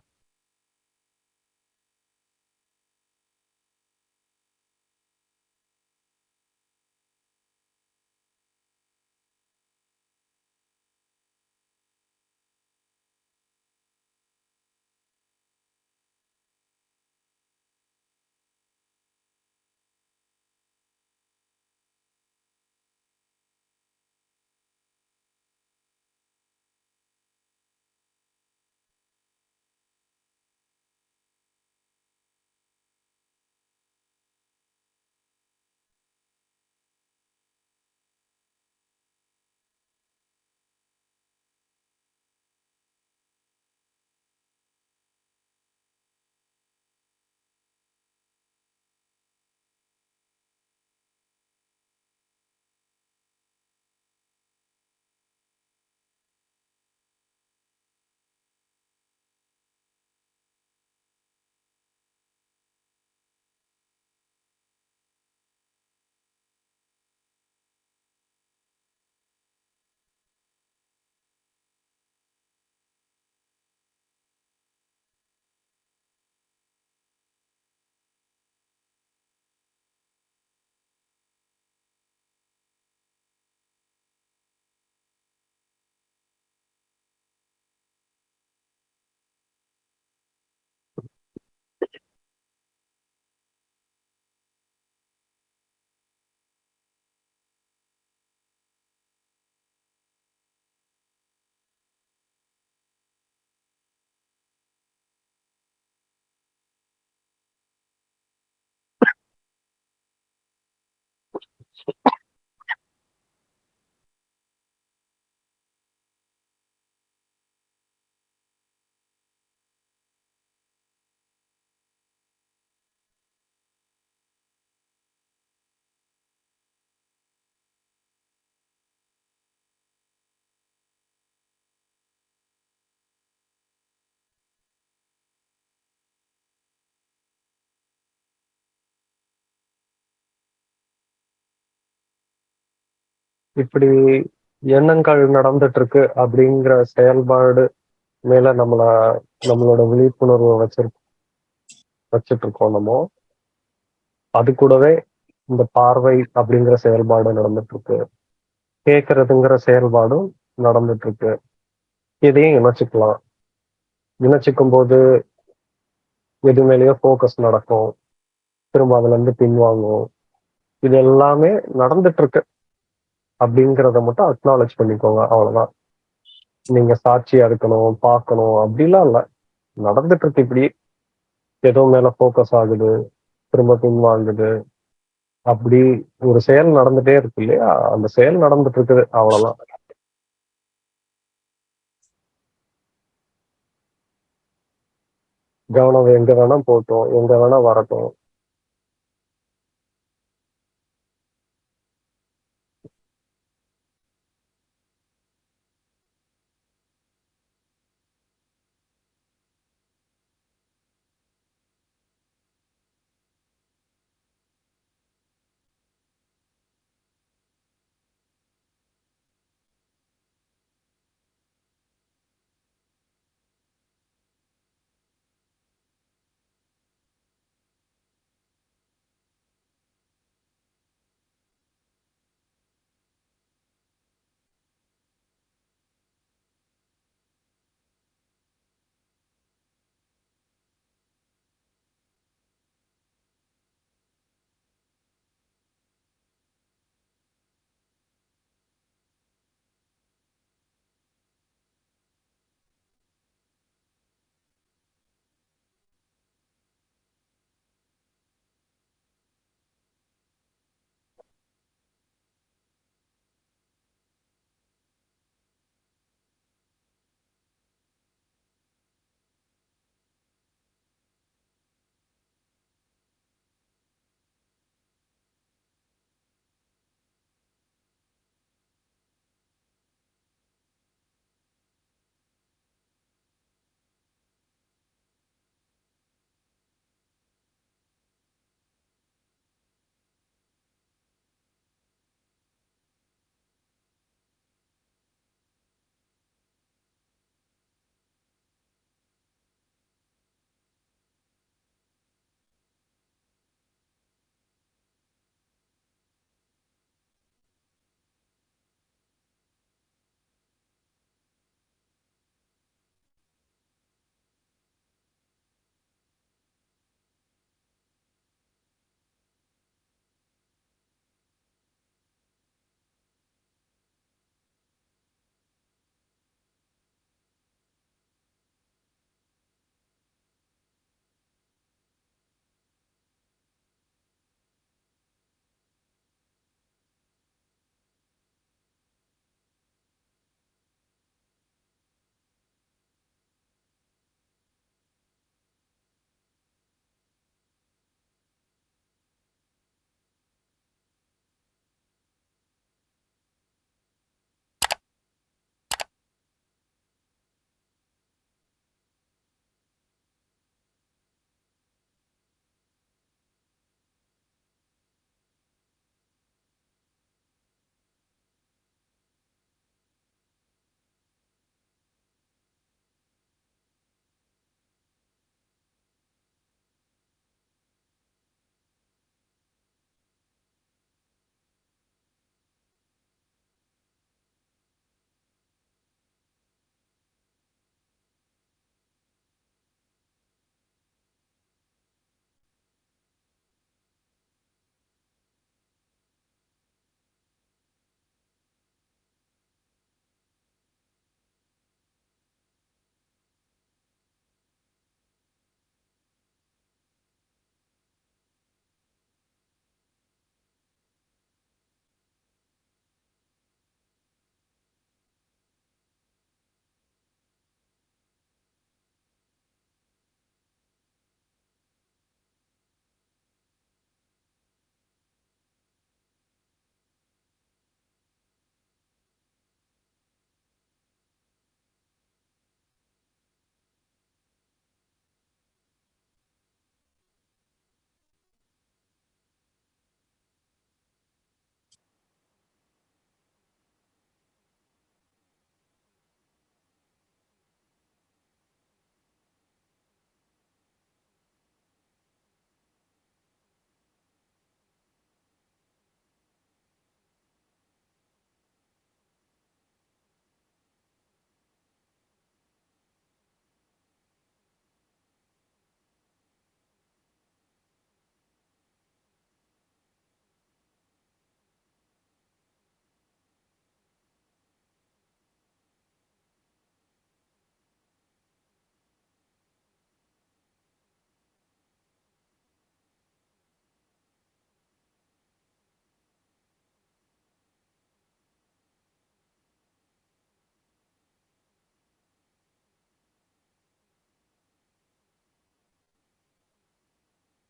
Speaker 2: இப்படி எண்ணங்கள் நடந்துட்டு இருக்கு அப்படிங்கிற செயல்பாடு மேல நம்மள நம்மளோட விழிப்புணர்வை வச்சிருக்கோம் வச்சிட்டு இருக்கோம் நம்ம. அது கூடவே இந்த பார்வை அப்படிங்கிற செயல்பாடு நடந்துட்டு இருக்கு கேட்கறதுங்கிற செயல்பாடும் நடந்துட்டு இருக்கு இதையும் இணைச்சிக்கலாம். இணைச்சிக்கும் போது எது மேலேயோ ஃபோக்கஸ் நடக்கும். திரும்ப அதுல இருந்து பின்வாங்கும். இது எல்லாமே நடந்துட்டு இருக்கு அப்படிங்கிறத மட்டும் அக்னாலேஜ் பண்ணிக்கோங்க அவ்வளவுதான். நீங்க சாட்சியா இருக்கணும் பார்க்கணும் அப்படிலாம் இல்ல. நடந்துட்டு இருக்கு இப்படி. ஏதோ மேல ஃபோக்கஸ் ஆகுது திரும்ப பின்வாங்குது. அப்படி ஒரு செயல் நடந்துட்டே இருக்கு இல்லையா? அந்த செயல் நடந்துட்டு இருக்குது அவ்வளவுதான். கவனம் எங்க வேணா போட்டோம் எங்க வேணா வரட்டும்.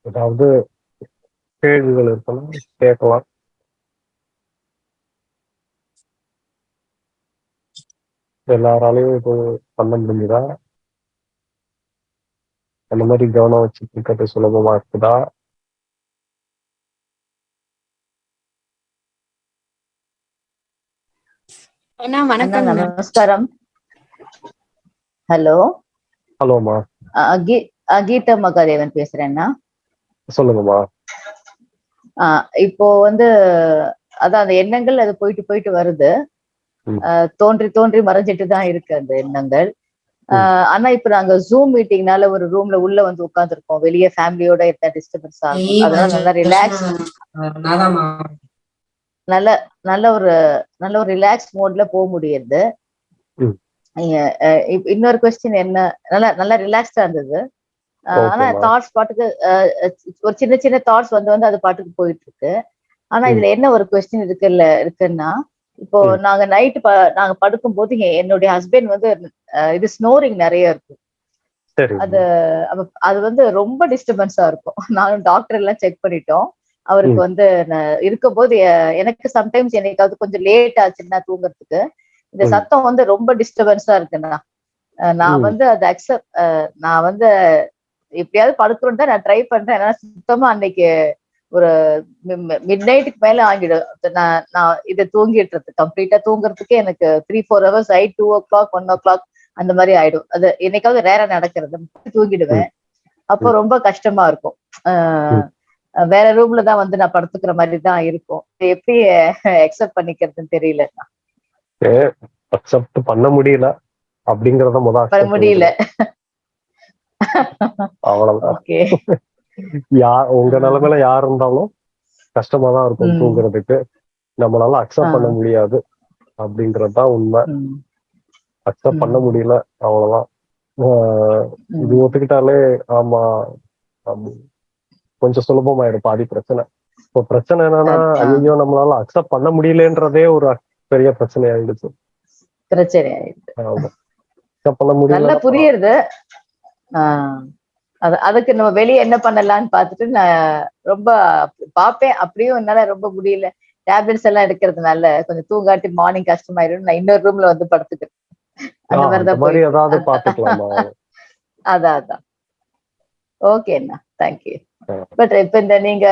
Speaker 2: ஏதாவது கேள்விகள் இருக்கலாம் கேட்கலாம். எல்லாராலையும் இது பண்ண முடியுதா அந்த மாதிரி கவனம் வச்சுட்டு இருக்கிறது சுலபமா இருக்குதா?
Speaker 7: அண்ணா
Speaker 8: அண்ணா
Speaker 7: வணக்கம்
Speaker 8: நமஸ்காரம். ஹலோ?
Speaker 2: ஹலோமா
Speaker 8: கீதா மகாதேவன் பேசுறேன்னா
Speaker 2: சொல்லுங்கம்மா.
Speaker 8: ஆஹ் இப்போ வந்து அதான் அந்த எண்ணங்கள் அது போயிட்டு போயிட்டு வருது. தோன்றி தோன்றி மறைஞ்சிட்டு தான் இருக்கு அந்த எண்ணங்கள். ஆஹ் ஆனா இப்ப நாங்க ஜூம் மீட்டிங்னால ஒரு ரூம்ல உள்ள வந்து உட்கார்ந்துருக்கோம். வெளியே ஃபேமிலியோட இருந்தா டிஸ்டர்பன்ஸ் ஆகும் அதனால நல்லா ரிலாக்ஸ் நல்ல நல்ல ஒரு நல்ல ஒரு ரிலாக்ஸ் மோட்ல போக முடியுது. இன்னொரு கொஸ்டின் என்ன? நல்லா நல்லா ரிலாக்ஸ்டா இருந்தது. ஆனா. தாட்ஸ் பாட்டுக்கு ஒரு சின்ன சின்ன தாட்ஸ் வந்து வந்து அது பாட்டுக்கு போயிட்டு இருக்கு ஆனா. இதுல என்ன ஒரு கொஸ்டின் இருக்குல்ல இருக்குன்னா இப்போ. நாங்க நைட்டு நாங்க படுக்கும் போது என்னுடைய ஹஸ்பண்ட் வந்து இது ஸ்னோரிங் நிறைய இருக்கும் அது அது வந்து ரொம்ப டிஸ்டர்பன்ஸா இருக்கும் நானும் டாக்டர் எல்லாம் செக் பண்ணிட்டோம் அவருக்கு. வந்து இருக்கும்போது எனக்கு சம்டைம்ஸ் என்னைக்காவது கொஞ்சம் லேட் ஆச்சுன்னா தூங்குறதுக்கு இந்த. சத்தம் வந்து ரொம்ப டிஸ்டர்பன்ஸா இருக்குண்ணா நான். வந்து அதை அக்செப்ட் நான் வந்து எப்படியாவது தான் நான் ட்ரை பண்றேன். சுத்தமா அன்னைக்கு ஒரு மிட் நைட்டுக்கு மேல ஆகிடும். நான் நான் இதை தூங்கிடுறது. கம்ப்ளீட்டா தூங்குறதுக்கே எனக்கு த்ரீ ஃபோர் ஹவர்ஸ் ஆயிட் two o'clock one o'clock அந்த மாதிரி ஆயிடும். அது என்னைக்காவது ரேரா நடக்கிறது. தூங்கிடுவேன். அப்போ ரொம்ப கஷ்டமா இருக்கும். வேற ரூம்ல தான் வந்து நான் படுத்துக்கிற மாதிரி தான் இருக்கும். எப்படி அக்செப்ட் பண்ணிக்கிறதுன்னு தெரியல.
Speaker 2: அக்செப்ட் பண்ண முடியல. அப்படிங்கறத முத
Speaker 8: பண்ண
Speaker 2: accept
Speaker 8: முடியல.
Speaker 2: அவ்வளவுதான். யார் உங்க நிலைமையில யார் இருந்தாலும் கஷ்டமா தான் இருக்கும். தூங்குறதுக்கு. நம்மளால அக்செப்ட் பண்ண. முடியாது அப்படிங்கறதுதான் உண்மை. அக்செப்ட் பண்ண முடியல அவ்வளவுதான். இது ஒத்துக்கிட்டாலே ஆமா. கொஞ்சம் சுலபமாயிடும் பாதி பிரச்சனை. இப்போ பிரச்சனை என்னன்னா. ஐயோ நம்மளால அக்செப்ட் பண்ண முடியலன்றதே ஒரு பெரிய பிரச்சனை ஆயிடுச்சு
Speaker 8: பிரச்சனை ஆயிடுது
Speaker 2: ஆமா. அக்செப்ட் பண்ண முடியல
Speaker 8: புரியுது அது அதுக்கு நம்ம வெளியே என்ன பண்ணலாம்னு பார்த்துட்டு நான் ரொம்ப பார்ப்பேன். அப்படியும் என்னால ரொம்ப முடியல. டேப்லெட்ஸ் எல்லாம் எடுக்கிறதுனால கொஞ்சம் தூங்காட்டி மார்னிங் கஷ்டமாயிடும். நான் இன்னொரு ரூம்ல வந்து படுத்துக்கிறேன். அந்த மாதிரிதான்
Speaker 2: ஏதாவது. பாத்துக்கலாமா
Speaker 8: அதான் அதான். ஓகேண்ணா தேங்க்யூ. பட் இப்ப இந்த நீங்க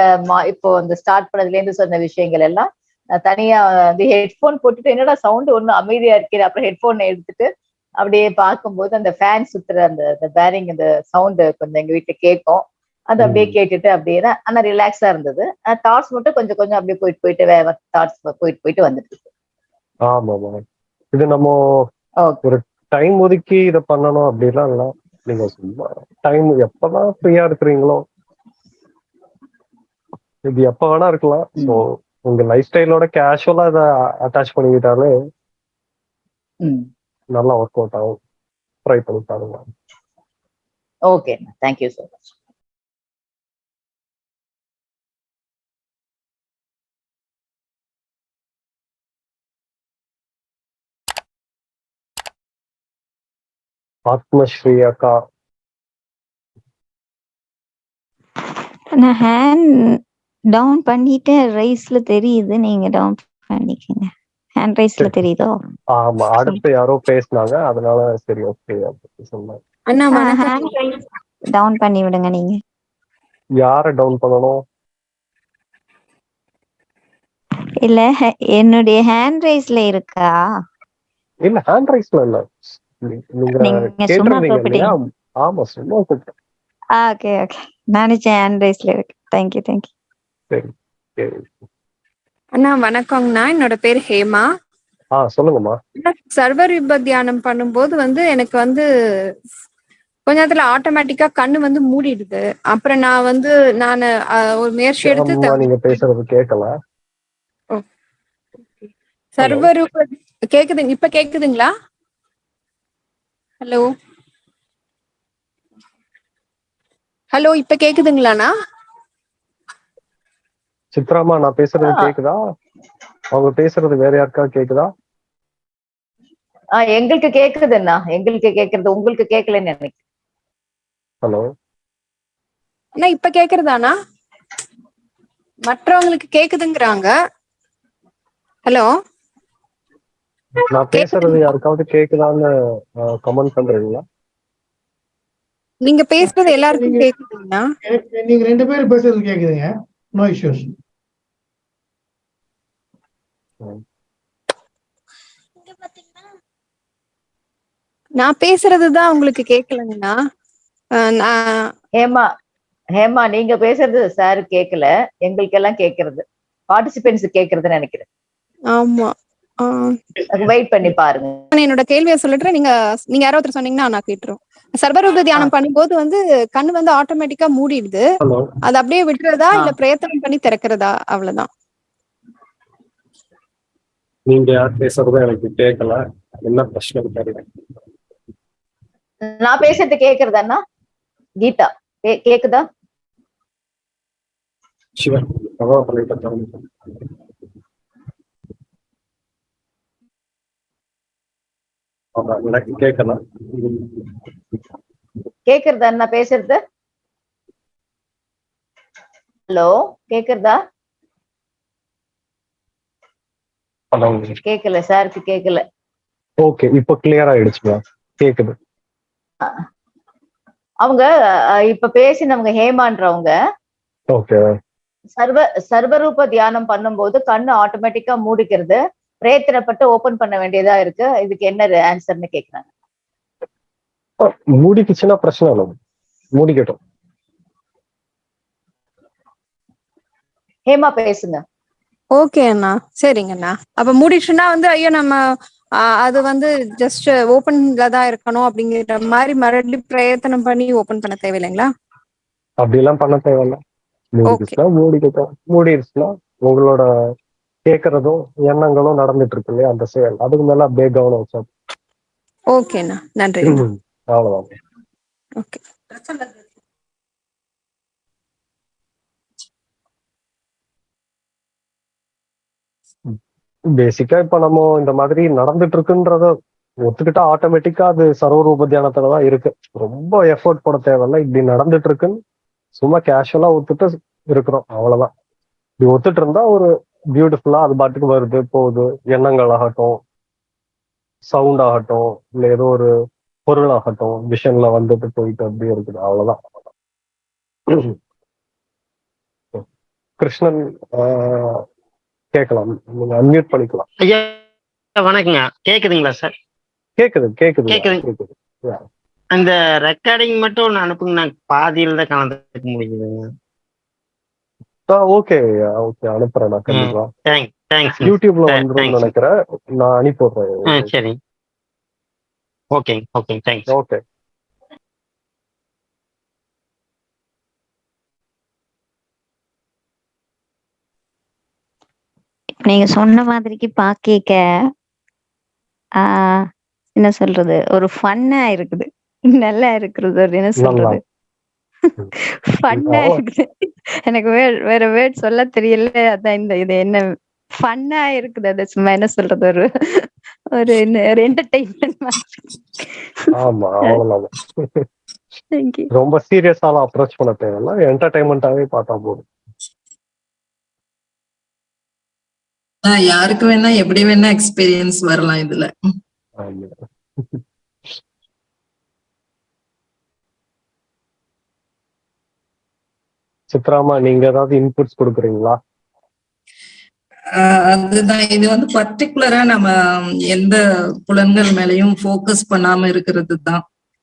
Speaker 8: இப்போ இந்த ஸ்டார்ட் பண்ணதுல இருந்து சொன்ன விஷயங்கள் எல்லாம் நான் தனியா வந்து ஹெட்போன் போட்டுட்டு என்னடா சவுண்ட் ஒன்னும் அமைதியா இருக்கே அப்புறம் ஹெட்போன் எடுத்துட்டு அப்படியே பார்க்கும்போது அந்த ஃபேன் சுத்துற அந்த அந்த பேரிங் அந்த சவுண்ட் கொஞ்சம் எங்க வீட்டுல கேட்கும். அது அப்படியே. கேட்டுட்டு அப்படியே தான் ஆனா ரிலாக்ஸா இருந்தது. தாட்ஸ் மட்டும் கொஞ்சம் கொஞ்சம் அப்படியே போயிட்டு போயிட்டு வேற தாட்ஸ் போயிட்டு போயிட்டு வந்துட்டு இருக்கு.
Speaker 2: ஆமாமா. இது நம்ம ஒரு டைம் ஒதுக்கி இதை பண்ணணும் அப்படிலாம் இல்ல. நீங்க சும்மா டைம் எப்பதான் ஃப்ரீயா இருக்கிறீங்களோ இது எப்ப வேணா இருக்கலாம். ஸோ உங்க லைஃப் ஸ்டைலோட கேஷுவலா இதை அட்டாச் பண்ணிக்கிட்டாலே நல்லா ஒர்க் அவுட் ஆகும். ட்ரை பண்ணி பாருங்க.
Speaker 8: ஓகேண்ணா தேங்க்யூ ஸோ மச்
Speaker 2: ஆத்மஸ்ரீ அக்கா
Speaker 5: நான் ஹேண்ட் டவுன் பண்ணிட்டு ரைஸ்ல தெரியுது. நீங்க டவுன் பண்ணிக்கங்க. ஹேண்ட் ரைஸ்ல தெரியுதோ?
Speaker 2: ஆமா அடுத்து யாரோ பேசுனாங்க அதனால சரி ஓகே
Speaker 7: அண்ணா
Speaker 5: ஹேண்ட் ரைஸ் டவுன் பண்ணி விடுங்க நீங்க.
Speaker 2: யாரை டவுன் பண்ணணும்?
Speaker 5: இல்ல ஹே- என்னுடைய ஹேண்ட் ரைஸ்ல இருக்கா?
Speaker 2: இல்ல ஹேண்ட் ரைஸ்ல இல்ல. நீங்க கேட்டிருந்தீங்க ஆமா சும்மா கூப்பிட்டேன்.
Speaker 5: ஓகே ஓகே நினைச்சேன் ஹேண்ட் ரைஸ்ல இருக்கு. தேங்க்யூ தேங்க்யூ
Speaker 2: சரி சரி.
Speaker 7: அண்ணா வணக்கங்கண்ணா என்னோட பேர் ஹேமா.
Speaker 2: ஆ சொல்லுங்கம்மா.
Speaker 7: சர்வர் யுப தியானம் பண்ணும்போது வந்து எனக்கு வந்து கொஞ்ச நேரத்துல ஆட்டோமேட்டிக்கா கண்ணு வந்து மூடிடுது. அப்புறம் நான் வந்து நான் ஒரு முயற்சி எடுத்து
Speaker 2: நீங்க பேசுறது கேட்கல
Speaker 7: சர்வர் கேக்குதுங்க இப்ப கேக்குதுங்களா? ஹலோ ஹலோ இப்ப கேக்குதுங்களாண்ணா?
Speaker 2: சித்ராமா நான் பேசுறது. கேக்குதா? அவங்க பேசுறது வேற யாருக்கா கேக்குதா?
Speaker 8: ஆஹ் எங்களுக்கு கேக்குதுண்ணா எங்களுக்கு கேக்குறது உங்களுக்கு கேட்கலன்னு நினைக்கிறேன்.
Speaker 2: ஹலோ.
Speaker 7: அண்ணா இப்ப கேக்குறதாண்ணா மற்றவங்களுக்கு கேக்குதுங்கிறாங்க. ஹலோ.
Speaker 2: நான் பேசுறது யாருக்காவது கேக்குதான்னு கமெண்ட் பண்றீங்களா?
Speaker 7: நீங்க பேசுறது எல்லாருக்கும் கேக்குதுங்கண்ணா
Speaker 9: கே- நீங்க ரெண்டு பேரும் பேசுறது கேக்குதுங்க. நோ இஷ்யூஸ்
Speaker 7: நான் பேசுறதுதான் உங்களுக்கு நான்
Speaker 8: ஹேமா ஹேமா நீங்க பேசுறது சார் கேட்கல எங்களுக்கு எல்லாம் கேக்குறது. பார்ட்டிசிபென்ட்ஸ் கேக்குறதுன்னு நினைக்கிறேன்.
Speaker 7: ஆமா. ஆஹ்
Speaker 8: வெயிட் பண்ணி பாருங்க.
Speaker 7: நான் என்னோட கேள்வியை சொல்லிட்டு நீங்க நீங்க யாரோ ஒருத்தர் சொன்னீங்கன்னா நான் கேட்டுரும் சர்வரூப தியானம் பண்ணும்போது வந்து கண்ணு வந்து ஆட்டோமேட்டிக்கா மூடிடுது. அது அப்படியே விட்டுறதா. இல்ல பிரயத்தனம் பண்ணி திறக்கிறதா? அவ்வளவுதான்.
Speaker 2: நீங்க யார் பேசுறதும் எனக்கு கேட்கல என்ன பிரச்சனை தெரியல.
Speaker 8: நான் பேசுறது கேக்குறதாண்ணா கீதா கே- கேக்குதா?
Speaker 2: சிவன் எனக்கு கேட்கல
Speaker 8: கேக்குறதா நான் பேசுறது? ஹலோ கேக்குறதா?
Speaker 2: ஹலோ
Speaker 8: கேக்கல சாருக்கு கேக்கல.
Speaker 2: ஓகே இப்போ கிளியர் ஆயிடுச்சுங்களா கேக்குது.
Speaker 8: அவங்க இப்ப பேசினவங்க ஹேமான்றவங்க
Speaker 2: ஓகே
Speaker 8: சர்வ சர்வரூப தியானம் பண்ணும்போது கண்ணு ஆட்டோமேட்டிக்கா மூடிக்கிறது பிரயத்தனப்பட்டு ஓபன் பண்ண வேண்டியதா இருக்கு. இதுக்கு என்ன ஆன்சர்னு கேக்குறாங்க.
Speaker 2: மூடிக்குச்சுன்னா பிரச்சனை இல்லை மூடிக்கட்டும்.
Speaker 8: ஹேமா பேசுங்க.
Speaker 7: ஓகே அண்ணா. சரிங்க அண்ணா. அப்ப மூடிடுச்சுன்னா வந்து ஐயோ நம்ம அது வந்து ஜஸ்ட் ஓப்பன்ல தான் இருக்கணும் அப்படிங்கிற மாதிரி மறுபடியும் பிரயத்தனம் பண்ணி ஓபன் பண்ண தேவையில்லைங்களா?
Speaker 2: அப்படிலாம் பண்ண தேவையில்ல. மூடிக்குச்சுன்னா மூடிக்கட்டும் மூடிடுச்சுன்னா உங்களோட கேட்கறதும் எண்ணங்களும் நடந்துட்டு இருக்கு இல்லையா அந்த செயல். அதுக்கு மேல அப்படியே கவனம் வச்சா.
Speaker 7: ஓகே அண்ணா. நன்றி
Speaker 2: அவ்வளவுதான்.
Speaker 7: ஓகே
Speaker 2: பேசிக்கா இப்ப நம்ம இந்த மாதிரி நடந்துட்டு இருக்குன்றத ஒத்துக்கிட்டா ஆட்டோமேட்டிக்கா அது சர்வரூப தியானத்துல தான் இருக்கு. ரொம்ப எஃபோர்ட் போட தேவையில்ல. இப்படி நடந்துட்டு இருக்குன்னு சும்மா கேஷுவலா ஒத்துட்டு இருக்கிறோம். அவ்வளவுதான். இப்படி ஒத்துட்டு இருந்தா ஒரு பியூட்டிஃபுல்லா அது பாட்டுக்கு வருது போகுது. எண்ணங்கள் ஆகட்டும் சவுண்ட் ஆகட்டும் இல்ல ஏதோ ஒரு பொருள் ஆகட்டும் விஷன்ல வந்துட்டு போயிட்டு அப்படியே இருக்குது. அவ்வளவுதான். கிருஷ்ணன் ஆஹ், கேட்கலாம். நீங்க அன்மியூட் பண்ணிக்கலாம்.
Speaker 10: ஐயா வணக்கங்க. கேக்குதுங்களா சார்
Speaker 2: கேக்குது கேக்குது.
Speaker 10: கேக்குது. அந்த ரெக்கார்டிங் மட்டும் ஒன்று அனுப்புங்க. நான் பாதியில தான் கலந்துக்க முடியுதுங்க.
Speaker 2: ஓகே ஓகே அனுப்புறேன் நான் கண்டிப்பா.
Speaker 10: தேங்க் தேங்க்ஸ்
Speaker 2: யூடியூப்ல. வந்துரும் நினைக்கிறேன். நான் அனுப்பி
Speaker 10: ஆ
Speaker 2: விடுறேன்
Speaker 10: சரி. ஓகேங்க ஓகேங்க தேங்க்ஸ்
Speaker 2: ஓகே
Speaker 5: நீங்க சொன்ன மாதிரிக்கு பாக்க ஆஹ் என்ன சொல்றது? ஒரு ஃபன்னா இருக்குது. நல்லா இருக்கிறது ஒரு என்ன சொல்றது? ஃபன்னா. இருக்குது. எனக்கு வேற வேற வேர்ட் சொல்ல தெரியல. அதான் இந்த இது என்ன ஃபன்னா இருக்குது. அது சும்மா என்ன சொல்றது? ஒரு ஒரு ஒரு என்டர்டைன்மெண்ட் மாதிரி.
Speaker 2: ரொம்ப சீரியஸாலாம் அப்ரோச் பண்ண தேவையில்ல. என்டர்டைன்மெண்டாவே பார்த்தா போதும்.
Speaker 3: யாருக்கு வேணா எப்படி வேணா எக்ஸ்பீரியன்ஸ் வரலாம் இதுல.
Speaker 2: சித்ராமா நீங்க ஏதாவது இன்புட்ஸ் கொடுக்குறீங்களா?
Speaker 3: அதுதான். இது வந்து பர்டிகுலரா நம்ம எந்த புலன்கள் மேலயும் ஃபோக்கஸ் பண்ணாம இருக்கிறது தான்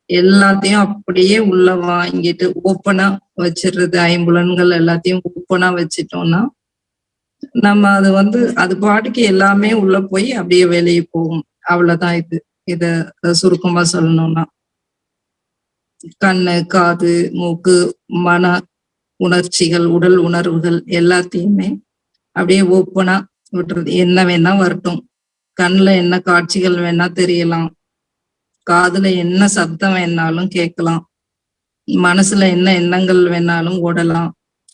Speaker 3: எல்லாத்தையும் அப்படியே உள்ள வாங்கிட்டு ஓப்பனா வச்சிடுறது. ஐம்புலன்கள் எல்லாத்தையும் ஓப்பனா வச்சிட்டோம்னா நம்ம அது வந்து அது பாட்டுக்கு எல்லாமே உள்ள போய் அப்படியே வெளியே போகும். அவ்வளவுதான் இது. இத சுருக்கமா சொல்லணும்னா. கண்ணு காது மூக்கு மன உணர்ச்சிகள் உடல் உணர்வுகள் எல்லாத்தையுமே அப்படியே ஓப்பனா விட்டுறது. என்ன வேணா வரட்டும். கண்ணுல என்ன காட்சிகள் வேணா தெரியலாம். காதுல என்ன சப்தம் வேணாலும் கேட்கலாம். மனசுல என்ன எண்ணங்கள் வேணாலும் ஓடலாம்.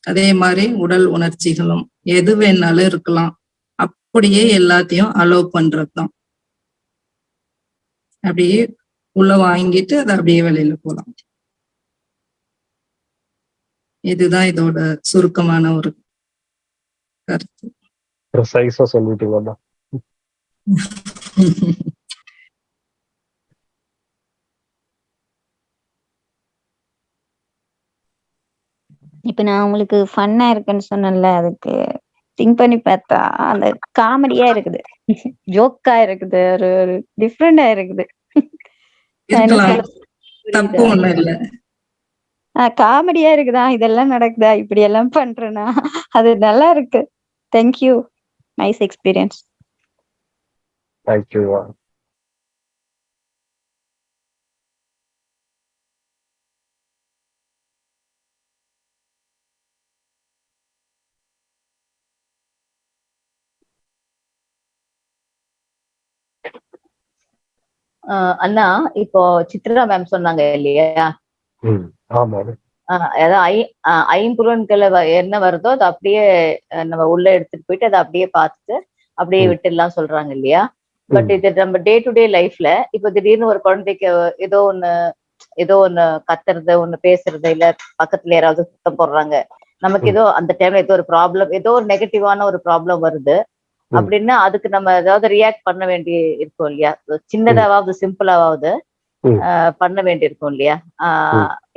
Speaker 3: அதே மாதிரி உடல் உணர்ச்சிகளும் எது வேணாலும் இருக்கலாம். அப்படியே எல்லாத்தையும் அலோவ் பண்றதுதான். அப்படியே உள்ள வாங்கிட்டு அதை அப்படியே வெளியில போலாம். இதுதான் இதோட சுருக்கமான ஒரு கருத்து.
Speaker 2: சொல்லிட்டீங்கம்மா
Speaker 5: இப்ப நான் உங்களுக்கு ஃபன்னா இருக்குன்னு சொன்னேன்ல அதுக்கு திங்க் பண்ணி பார்த்தா அந்த காமெடியா இருக்குது. ஜோக்கா இருக்குது ஒரு ஒரு டிஃப்ரெண்டா இருக்குது. காமெடியா இருக்குதா? இதெல்லாம் நடக்குதா? இப்படி எல்லாம் பண்றேனா? அது நல்லா இருக்கு. Thank you nice experience
Speaker 2: thank you
Speaker 8: அண்ணா இப்போ சித்ரா மேம் சொன்னாங்க இல்லையா அதாவது ஐம்புலன்களை என்ன வருதோ அதை அப்படியே நம்ம உள்ள எடுத்துட்டு போயிட்டு அதை அப்படியே பார்த்துட்டு அப்படியே. விட்டுடலாம் சொல்றாங்க இல்லையா பட். இது நம்ம டே டு டே லைஃப்ல இப்போ திடீர்னு ஒரு குழந்தைக்கு ஏதோ ஒண்ணு ஏதோ ஒண்ணு கத்துறது ஒண்ணு பேசுறது இல்ல பக்கத்துல யாராவது சுத்தம் போடுறாங்க நமக்கு. ஏதோ அந்த டைம்ல ஏதோ ஒரு ப்ராப்ளம் ஏதோ ஒரு நெகட்டிவான ஒரு ப்ராப்ளம் வருது. அப்படின்னா அதுக்கு நம்ம ஏதாவது ரியாக்ட் பண்ண வேண்டி இருக்கும் இல்லையா? சின்னதாவது சிம்பிளாவது. பண்ண வேண்டி இருக்கும் இல்லையா?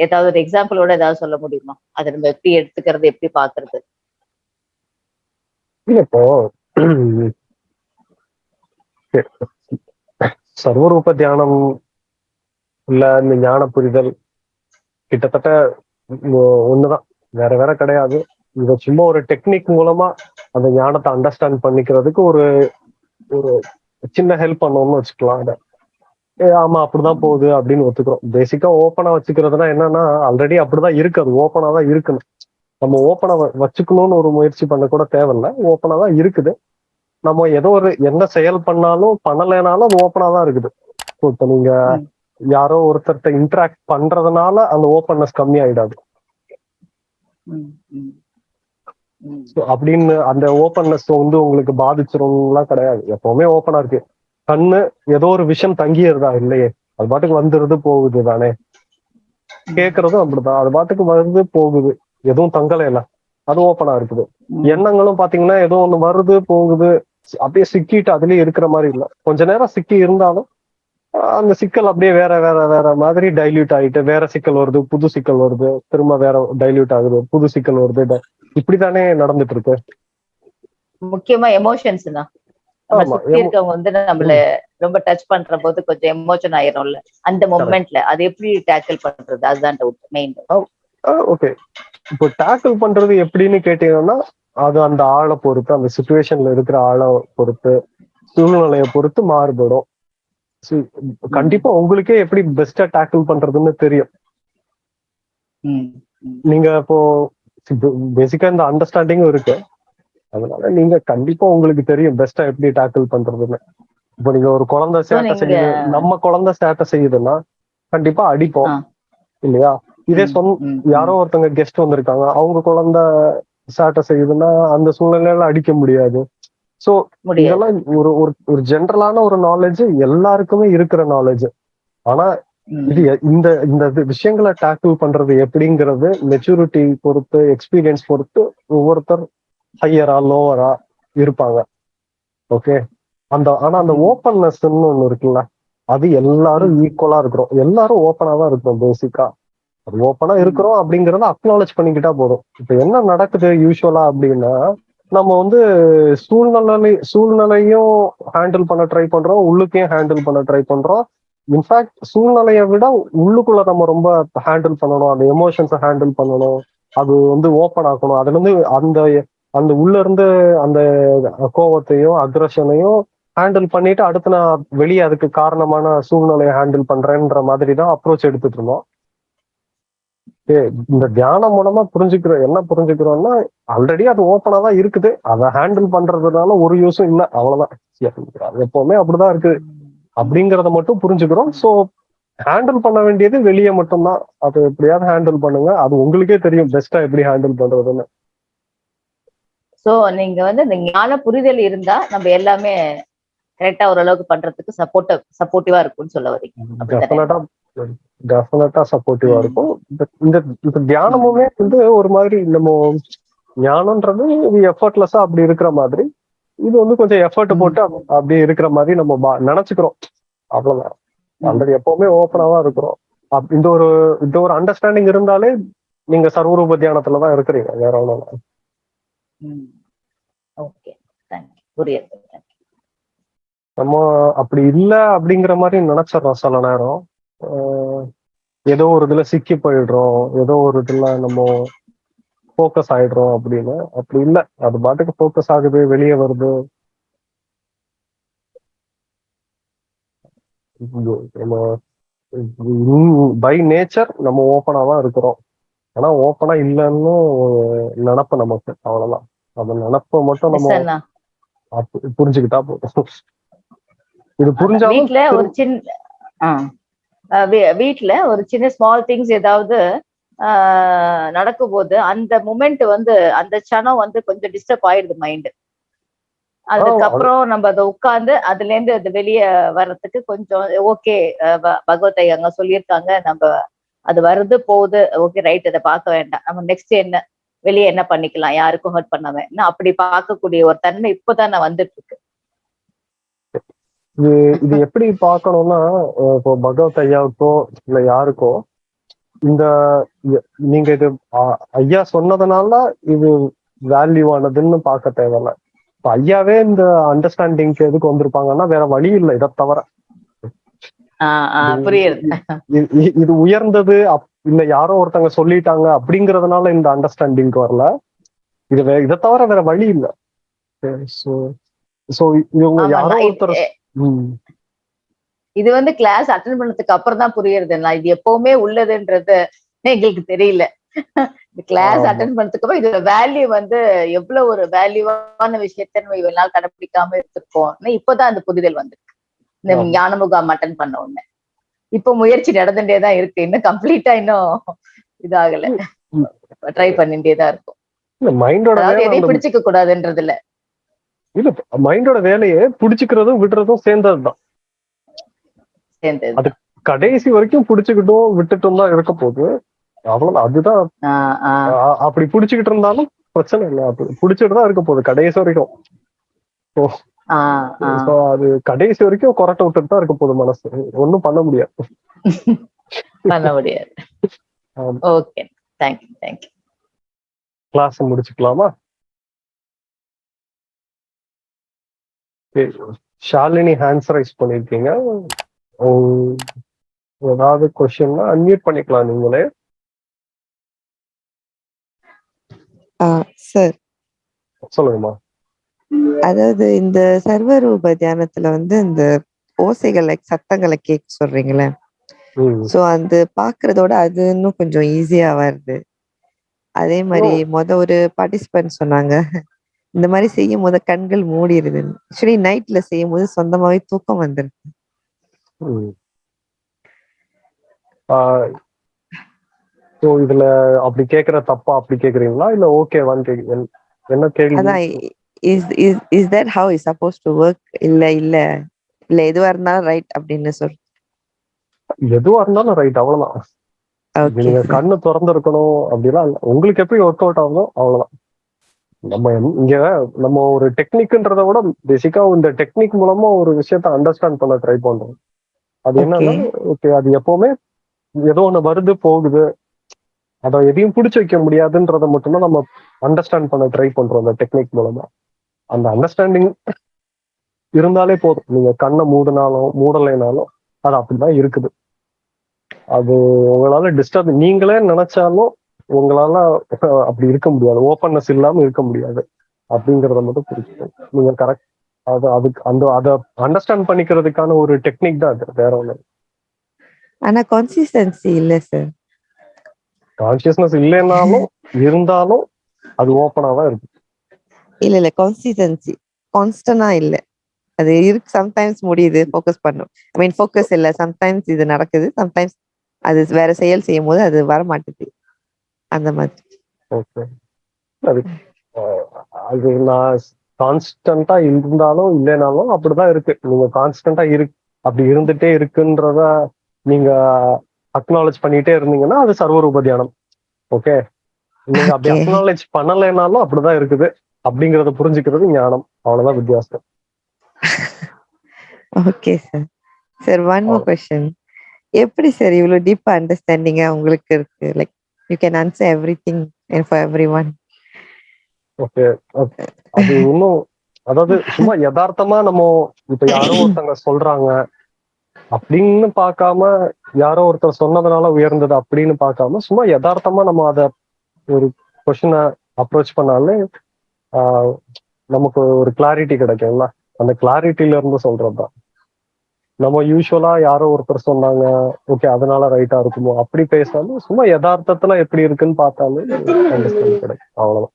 Speaker 8: ஏதாவது ஒரு எக்ஸாம்பிளோட ஏதாவது சொல்ல முடியுமா? அதை நம்ம எப்படி எடுத்துக்கிறது எப்படி பாக்குறது
Speaker 2: இப்போ சர்வரூப தியானம் இல்ல இந்த ஞான புரிதல் கிட்டத்தட்ட ஒண்ணுதான். வேற வேற கிடையாது. இத சும்மா ஒரு டெக்னிக் மூலமா அந்த ஞானத்தை அண்டர்ஸ்டாண்ட் பண்ணிக்கிறதுக்கு ஒரு ஒரு சின்ன ஹெல்ப் பண்ணோம்னு வச்சுக்கலாம் அத ஏ, ஆமா அப்படிதான் போகுது அப்படின்னு ஒத்துக்கிறோம். பேசிக்கா ஓப்பனா வச்சுக்கிறதுனா என்னன்னா ஆல்ரெடி அப்படிதான் இருக்கு. அது ஓப்பனா தான் இருக்கணும் நம்ம ஓப்பனா வச்சுக்கணும்னு ஒரு முயற்சி பண்ண கூட தேவையில்ல. ஓப்பனா தான் இருக்குது. நம்ம ஏதோ ஒரு எந்த செயல் பண்ணாலும் பண்ணலைனாலும் அது ஓப்பனா தான் இருக்குது. இப்ப நீங்க. யாரோ ஒருத்தர்ட்ட இன்டராக்ட் பண்றதுனால அந்த ஓப்பன்னஸ் கம்மி ஆயிடாது அப்படின்னு அந்த ஓப்பன்னஸ் வந்து உங்களுக்கு பாதிச்சிரும்லாம் கிடையாது. எப்பவுமே ஓப்பனா இருக்கு. கண்ணு ஏதோ ஒரு விஷயம் தங்கியிருதா இல்லையே. அது பாட்டுக்கு வந்துருது போகுது தானே. கேக்குறதும் அப்படிதான். அது பாட்டுக்கு வருது போகுது. எதுவும் தங்கலை இல்ல. அது ஓப்பனா இருக்குது. எண்ணங்களும் பாத்தீங்கன்னா ஏதோ ஒண்ணு வருது போகுது. அப்படியே சிக்கிட்டு அதுலயே இருக்கிற மாதிரி இல்ல. கொஞ்ச நேரம் சிக்கி இருந்தாலும் அந்த சிக்கல் அப்படியே வேற வேற வேற மாதிரி டைல்யூட் ஆயிட்டு வேற சிக்கல் வருது புது சிக்கல் வருது. திரும்ப வேற டைல்யூட் ஆகுது புது சிக்கல் வருது. இப்படித்தானே நடந்துட்டு இருக்கு
Speaker 8: முக்கியமா எமோஷன்ஸ் தான். இருக்கவங்க வந்து நம்மள ரொம்ப டச் பண்ற போது கொஞ்சம் எமோஷன் ஆயிரும்ல. அந்த மொமெண்ட்ல அது எப்படி டேக்கிள் பண்றது? அதுதான் டவுட் மெயின்
Speaker 2: ஓகே இப்போ டேக்கிள் பண்றது எப்படின்னு கேட்டீங்கன்னா அது அந்த ஆளை பொறுத்து அந்த சுச்சுவேஷன்ல இருக்கிற ஆளை பொறுத்து சூழ்நிலையை பொறுத்து மாறுபடும். கண்டிப்பா உங்களுக்கே எப்படி பெஸ்டா டேக்கிள் பண்றதுன்னு தெரியும். நீங்க இப்போ பேசிக்கா இந்த அண்டர்ஸ்டாண்டிங்கும் இருக்கு. அதனால நீங்க கண்டிப்பா உங்களுக்கு தெரியும் பெஸ்டா எப்படி டேக்கிள் பண்றதுன்னு. இப்போ நீங்க ஒரு குழந்தை சேட்டை செய்யுது நம்ம குழந்தை சேட்டை செய்யுதுன்னா கண்டிப்பா அடிப்போம். இல்லையா? இதே சொந்த யாரோ ஒருத்தவங்க கெஸ்ட் வந்திருக்காங்க அவங்க குழந்தை சேட்டை செய்யுதுன்னா அந்த சூழ்நிலையில அடிக்க முடியாது. சோ இதெல்லாம் ஒரு ஒரு ஜென்ரலான ஒரு நாலேஜ் எல்லாருக்குமே இருக்கிற நாலேஜ் ஆனா இது இந்த இந்த விஷயங்களை டேக்கிள் பண்றது எப்படிங்கிறது மெச்சூரிட்டி பொறுத்து எக்ஸ்பீரியன்ஸ் பொறுத்து ஒவ்வொருத்தர் ஹையரா லோவரா இருப்பாங்க. ஓகே அந்த ஆனா அந்த. ஓப்பன்னஸ்ன்னு ஒண்ணு இருக்குல்ல அது எல்லாரும் ஈக்குவலா இருக்கிறோம். எல்லாரும் ஓப்பனா தான் இருக்கிறோம் பேசிக்கா அது ஓப்பனா இருக்கிறோம் அப்படிங்கறத அக்னாலேஜ் பண்ணிக்கிட்டா போதும். இப்ப என்ன நடக்குது யூஸ்வலா அப்படின்னா நம்ம வந்து சூழ்நிலை சூழ்நிலையும் ஹேண்டில் பண்ண ட்ரை பண்றோம் உள்ளுக்கையும் ஹேண்டில் பண்ண ட்ரை பண்றோம். இன்ஃபேக்ட் சூழ்நிலையை விட உள்ளுக்குள்ள நம்ம ரொம்ப ஹேண்டில் பண்ணணும். அந்த எமோஷன்ஸை ஹேண்டில் பண்ணணும். அது வந்து ஓப்பன் ஆகணும் அதுல இருந்து அந்த அந்த உள்ள இருந்து அந்த கோவத்தையும் அக்ரஷனையும் ஹேண்டில் பண்ணிட்டு அடுத்து நான் வெளியே அதுக்கு காரணமான சூழ்நிலையை ஹேண்டில் பண்றேன்ற மாதிரி தான் அப்ரோச் எடுத்துட்டு இருந்தோம். இந்த தியானம் மூலமா புரிஞ்சுக்கிறோம் என்ன புரிஞ்சுக்கிறோம்னா ஆல்ரெடி அது ஓப்பனா தான் இருக்குது. அதை ஹேண்டில் பண்றதுனால ஒரு யூஸும் இல்லை. அவ்வளவுதான். அது எப்பவுமே அப்படிதான் இருக்குது. அப்படிங்கறத மட்டும் புரிஞ்சுக்கிறோம். சோ ஹேண்டில் பண்ண வேண்டியது வெளியே மட்டும்தான். அது எப்படியாவது ஹேண்டில் பண்ணுங்க. அது உங்களுக்கே தெரியும் பெஸ்டா எப்படி ஹேண்டில் பண்றதுன்னு.
Speaker 8: சோ நீங்க வந்து இந்த ஞான புரிதல் இருந்தா நம்ம எல்லாமே கரெக்டா ஓரளவுக்கு பண்றதுக்கு சப்போர்ட் சப்போர்ட்டிவா இருக்கும்னு சொல்ல வரீங்க?
Speaker 2: டெஃபினட்டா சப்போர்ட்டிவா. இருக்கும். இந்த இந்த தியானமுமே வந்து ஒரு மாதிரி நம்ம ஞானம்ன்றது எஃபர்ட்லெஸ்ஸா அப்படி இருக்கிற மாதிரி. இது வந்து கொஞ்சம் எஃபர்ட். போட்டு அப்ப- அப்படியே இருக்கிற மாதிரி நம்ம நினைச்சுக்கிறோம். அவ்வளவுதான். ஆல்ரெடி எப்பவுமே ஓப்பனாவா இருக்கிறோம். இந்த ஒரு இந்த ஒரு அண்டர்ஸ்டாண்டிங் இருந்தாலே நீங்க சர்வரூப தியானத்துல தான் இருக்கிறீங்க. வேற ஒண்ணும் நம்ம அப்படி இல்ல அப்படிங்கிற மாதிரி நினைச்சிடறோம் சில நேரம். ஏதோ ஒரு இதுல சிக்கி போயிடுறோம். ஏதோ ஒரு இதுல நம்ம ஃபோக்கஸ் ஆயிடுறோம் அப்படின்னு. அப்படி இல்ல. அது பாட்டுக்கு ஃபோக்கஸ் ஆகுது வெளியே வருது. பை நேச்சர் நம்ம ஓப்பனா தான் இருக்கிறோம். ஆனா ஓப்பனா இல்லைன்னு நினப்பு நமக்கு. அவ்வளவுதான். அந்த நினப்பை மட்டும் நம்ம புரிஞ்சுக்கிட்டா போதும். இது புரிஞ்சாலும்
Speaker 8: வீட்ல ஒரு சின்ன ஆ. அஹ் வீ- வீட்ல ஒரு சின்ன ஸ்மால் திங்ஸ் ஏதாவது நடக்கும்போது அந்த மூமெண்ட் வந்து அந்த க்ஷணம் வந்து கொஞ்சம் டிஸ்டர்ப் ஆயிடுது மைண்ட் அதுக்கப்புறம் நம்ம அதை உட்கார்ந்து அதுல இருந்து அது வெளியே வர்றதுக்கு கொஞ்சம் ஓகே பகவத்தை அங்க சொல்லியிருக்காங்க. நம்ம அது வருது போகுது ஓகே ரைட் அதை பார்க்க வேண்டாம். நம்ம நெக்ஸ்ட் என்ன வெளியே என்ன பண்ணிக்கலாம் யாருக்கும் ஹர்ட் பண்ணாம. இன்னும் அப்படி பார்க்கக்கூடிய ஒரு தன்மை இப்போதான் நான் வந்துட்டு இருக்கு
Speaker 2: இது இது எப்படி பார்க்கணும்னா இப்போ பகவத் ஐயாவுக்கோ இல்ல யாருக்கோ இந்த நீங்க இது ஐயா சொன்னதுனால இது வேல்யூ ஆனதுன்னு பார்க்க தேவையில்ல. இப்ப ஐயாவே இந்த அண்டர்ஸ்டாண்டிங்க்கு எதுக்கு வந்திருப்பாங்கன்னா வேற வழி இல்லை இதை தவிர. இது- உயர்ந்தது இல்ல யாரோ ஒருத்தங்க சொல்லிட்டாங்க அப்படிங்கறதுனால இந்த அண்டர்ஸ்டாண்டிங்க்கு வரல. இது இதை தவிர வேற வழி இல்லை. ஸோ ஸோ இவங்க யாரோ ஒருத்தர்
Speaker 8: இது- வந்து கிளாஸ் அட்டன் பண்ணதுக்கு அப்புறம் தான் புரியுறது. நான் இது எப்பவுமே உள்ளதுன்றது எங்களுக்கு தெரியல. கிளாஸ். அட்டன் பண்ணதுக்கு அப்புறம் இதோட வேல்யூ வந்து எவ்வளவு ஒரு வேல்யூவான விஷயத்த நம்ம இவ்வளவு நாள் கடைபிடிக்காம இருந்திருக்கோம். இப்பதான் அந்த புரிதல் வந்திருக்கு. இந்த. ஞான முகாம் அட்டன் பண்ண உடனே. இப்ப முயற்சி நடந்துட்டே தான் இருக்கு. இன்னும் கம்ப்ளீட்டா இன்னும் இதாகல. ட்ரை பண்ணிட்டே தான் இருக்கும். எதையும் பிடிச்சிக்க கூடாதுன்றது இல்ல
Speaker 2: இல்ல மைண்டோட வேலையே பிடிச்சுக்கிறதும் விடுறதும் சேர்ந்ததுதான்.
Speaker 8: சேர்ந்தது
Speaker 2: அது கடைசி வரைக்கும் பிடிச்சுக்கிட்டும் விட்டுட்டும் தான் இருக்க போகுது அவ்வளவுதான் அதுதான். அப்படி பிடிச்சுக்கிட்டு இருந்தாலும் பிரச்சனை இல்லை. பிடிச்சிட்டு தான் இருக்க போகுது கடைசி வரைக்கும். அது கடைசி வரைக்கும் கொரட்டை விட்டுட்டு தான் இருக்க போகுது மனசு. ஒண்ணும் பண்ண முடியாது.
Speaker 8: பண்ண முடியாது. Okay thank you thank you
Speaker 2: class முடிச்சுக்கலாமா. Shalini hands raise பண்ணிருக்கீங்க ஏதாவது கொஸ்டின்னா அன்மியூட் பண்ணிக்கலாம் நீங்களே.
Speaker 4: சார்
Speaker 2: சொல்லுங்கம்மா.
Speaker 4: அதாவது இந்த சர்வரூப தியானத்துல வந்து இந்த ஓசைகள் சத்தங்களை கேட்க சொல்றீங்களே. சோ அந்த பாக்குறதோட அது இன்னும் கொஞ்சம் ஈஸியா வருது. அதே மாதிரி மொத ஒரு பார்ட்டிசிபென்ட் சொன்னாங்க. இந்த மாதிரி செய்யும் போது கண்கள் மூடிடுது ஆக்சுவலி நைட்ல செய்யும் போது சொந்தமாவே தூக்கம் வந்துருது.
Speaker 2: So இதுல அப்படி கேக்குற தப்பா அப்படி கேக்குறீங்களா? இல்ல ஓகேவான்னு கேக்கு என்- என்ன கேள்வி?
Speaker 4: அதான் is is is that how is suppose to work இல்ல இல்ல. இல்ல எதுவா இருந்தாலும் ரைட் அப்படின்னு சொல்
Speaker 2: எதுவா இருந்தாலும் ரைட் அவ்வளவுதான்.
Speaker 4: ஓகே
Speaker 2: நீங்க கண்ணு திறந்து இருக்கணும் அப்படிலாம் உங்களுக்கு எப்படி ஒர்க் அவுட் ஆகுதோ அவ்வளவுதான். நம்ம இங்க நம்ம ஒரு டெக்னிக்ன்றத விட பேசிக்கா இந்த டெக்னிக் மூலமா ஒரு விஷயத்த அண்டர்ஸ்டாண்ட் பண்ண ட்ரை பண்றோம். அது என்னன்னா ஓகே அது எப்பவுமே ஏதோ ஒண்ணு வருது போகுது. அதை எதையும் பிடிச்சு வைக்க முடியாதுன்றத மட்டும்தான் நம்ம அண்டர்ஸ்டாண்ட் பண்ண ட்ரை பண்றோம் அந்த டெக்னிக் மூலமா. அந்த அண்டர்ஸ்டாண்டிங் இருந்தாலே போதும். நீங்க கண்ணை மூடினாலும் மூடலைனாலும் அது அப்படிதான் இருக்குது. அது உங்களால டிஸ்டர்ப் நீங்களே நினைச்சாலும் உங்களால அப்படி இருக்க முடியாது. ஓப்பன்னஸ் இல்லாம இருக்க முடியாது. அப்படிங்கறத மட்டும் புரிஞ்சுக்கணும். நீங்க கரெக்ட் அது அதுக்கு அந்த அதை அண்டர்ஸ்டாண்ட் பண்ணிக்கிறதுக்கான ஒரு டெக்னிக் தான் அது வேற ஒண்ணு
Speaker 4: ஆனா கன்சிஸ்டன்சி இல்ல சார்
Speaker 2: கான்சியஸ்னஸ் இல்லைன்னாலும் இருந்தாலும் அது ஓப்பனா தான் இருக்கு.
Speaker 4: இல்ல இல்ல கன்சிஸ்டன்சி கான்ஸ்டன்டா இல்ல. அது இருக்கு சம்டைம்ஸ் முடியுது ஃபோக்கஸ் பண்ணும். ஐ மீன் ஃபோக்கஸ் இல்ல சம்டைம்ஸ் இது நடக்குது சம்டைம்ஸ் அது வேற செயல் செய்யும் போது அது வர மாட்டேது அந்த மாதிரி.
Speaker 2: ஓகே அது அது நான் கான்ஸ்டன்டா இருந்தாலும் இல்லைனாலும் அப்படிதான் இருக்கு. நீங்க கான்ஸ்டன்டா இரு அப்படி இருந்துட்டே இருக்குன்றத நீங்க அக்னாலேஜ் பண்ணிட்டே இருந்தீங்கன்னா அது சர்வரூப தியானம். ஓகே நீங்க அப்படி. அக்னாலேஜ் பண்ணலைனாலும் அப்படிதான் இருக்குது. அப்படிங்கறத புரிஞ்சுக்கிறது ஞானம். அவ்வளவுதான் வித்தியாசம்.
Speaker 4: Okay sir sir one more. Question எப்படி சார் இவ்வளவு டீப்பா அண்டர்ஸ்டாண்டிங்கா உங்களுக்கு இருக்கு? Like you can answer everything for everyone
Speaker 2: okay அது இன்னும் அதாவது சும்மா யதார்த்தமா நம்ம இப்ப யாரோ ஒருத்தங்க சொல்றாங்க அப்படின்னு பார்க்காம யாரோ ஒருத்தர் சொன்னதுனால உயர்ந்தது அப்படின்னு பார்க்காம சும்மா யதார்த்தமா நம்ம அத ஒரு கொஸ்டினை அப்ரோச் பண்ணாலே ஆஹ், நமக்கு ஒரு கிளாரிட்டி கிடைக்கும்ல. அந்த கிளாரிட்டில இருந்து சொல்றதுதான். நம்ம யூஸ்வலா யாரோ ஒருத்தர் சொன்னாங்க ஓகே அதனால ரைட்டா இருக்குமோ அப்படி பேசாம சும்மா யதார்த்தத்துல எப்படி இருக்குன்னு பார்த்தாலே அண்டர்ஸ்டாண்ட் கிடைக்கும். அவ்வளவுதான்.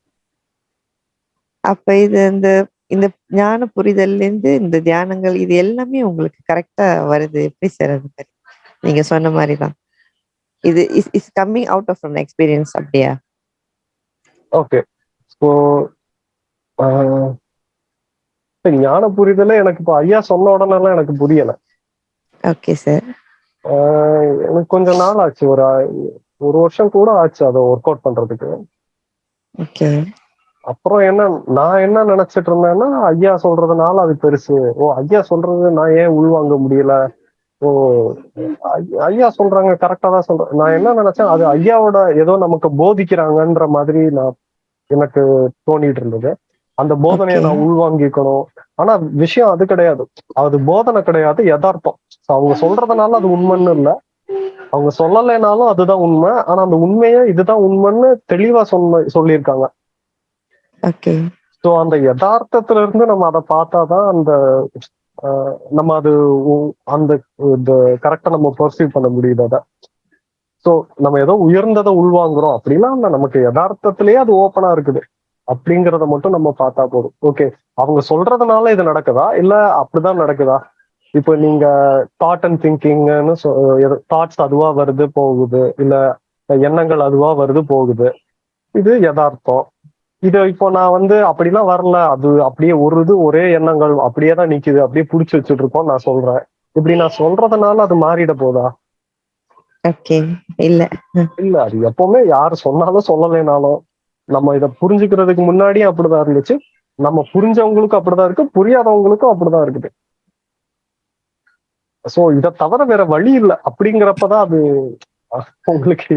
Speaker 4: அப்ப இது இந்த இந்த ஞான புரிதல்ல இருந்து இந்த தியானங்கள் இது எல்லாமே உங்களுக்கு கரெக்டா வருது. எப்படி சார் அது மாதிரி? நீங்க சொன்ன மாதிரி தான் இது is is coming out of from experience அப்படியா?
Speaker 2: ஓகே ஸோ ஞான புரிதலே எனக்கு இப்போ ஐயா சொன்ன உடனெல்லாம் எனக்கு புரியல.
Speaker 4: ஓகே சார்
Speaker 2: எனக்கு கொஞ்சம் நாள் ஆச்சு ஒரு ஒரு வருஷம் கூட ஆச்சு அதை ஒர்க் அவுட் பண்றதுக்கு.
Speaker 4: ஓகே
Speaker 2: அப்புறம் என்ன நான் என்ன நினைச்சிட்டு இருந்தேன்னா ஐயா சொல்றதுனால அது பெருசு. ஓ ஐயா சொல்றது நான் ஏன் உள்வாங்க முடியல? ஓ ஐயா சொல்றாங்க கரெக்டா தான் சொல்றேன் நான் என்ன நினைச்சேன் அது ஐயாவோட ஏதோ நமக்கு போதிக்கிறாங்கன்ற மாதிரி நான் எனக்கு தோணிட்டு இருந்தது. அந்த போதனையை நான் உள்வாங்கிக்கணும். ஆனா விஷயம் அது கிடையாது. அது போதனை கிடையாது யதார்த்தம். அவங்க சொல்றதுனால அது உண்மைன்னு இல்ல. அவங்க சொல்லலைனாலும் அதுதான் உண்மை. ஆனா அந்த உண்மையை இதுதான் உண்மைன்னு தெளிவா சொன்ன சொல்லியிருக்காங்க.
Speaker 4: ஓகே
Speaker 2: ஸோ அந்த யதார்த்தத்துல இருந்து நம்ம அதை பார்த்தாதான் அந்த ஆஹ், நம்ம அது உ- அந்த இந்த கரெக்டா நம்ம பர்சீவ் பண்ண முடியுது அதை. ஸோ நம்ம ஏதோ உயர்ந்ததை உள்வாங்குறோம் அப்படிலாம் நமக்கு யதார்த்தத்திலேயே அது ஓப்பனா இருக்குது. அப்படிங்கறத மட்டும் நம்ம பார்த்தா போதும். ஓகே அவங்க சொல்றதுனால இது நடக்குதா? இல்ல அப்படிதான் நடக்குதா? இப்போ நீங்க தாட் அண்ட் திங்கிங்னு தாட்ஸ் அதுவா வருது போகுது. இல்ல எண்ணங்கள் அதுவா வருது போகுது. இது யதார்த்தம். இது இப்போ நான் வந்து அப்படிலாம் வரல. அது அப்படியே ஒரு இது ஒரே எண்ணங்கள் அப்படியே தான் நிக்குது. அப்படியே புடிச்சு வச்சுட்டு இருக்கோம் நான் சொல்றேன். இப்படி நான் சொல்றதுனால அது மாறிட போதா?
Speaker 4: ஓகே இல்ல.
Speaker 2: இல்ல அது எப்பவுமே யாரு சொன்னாலும் சொல்லலைனாலும் நம்ம இத புரிஞ்சுக்கிறதுக்கு முன்னாடியே அப்படிதான் இருந்துச்சு. நம்ம புரிஞ்சவங்களுக்கும் அப்படிதான் இருக்கு. புரியாதவங்களுக்கும் அப்படிதான் இருக்குது. சோ இத தவிர வேற வழி இல்ல. அப்படிங்கிறப்பதான் அது உங்களுக்கு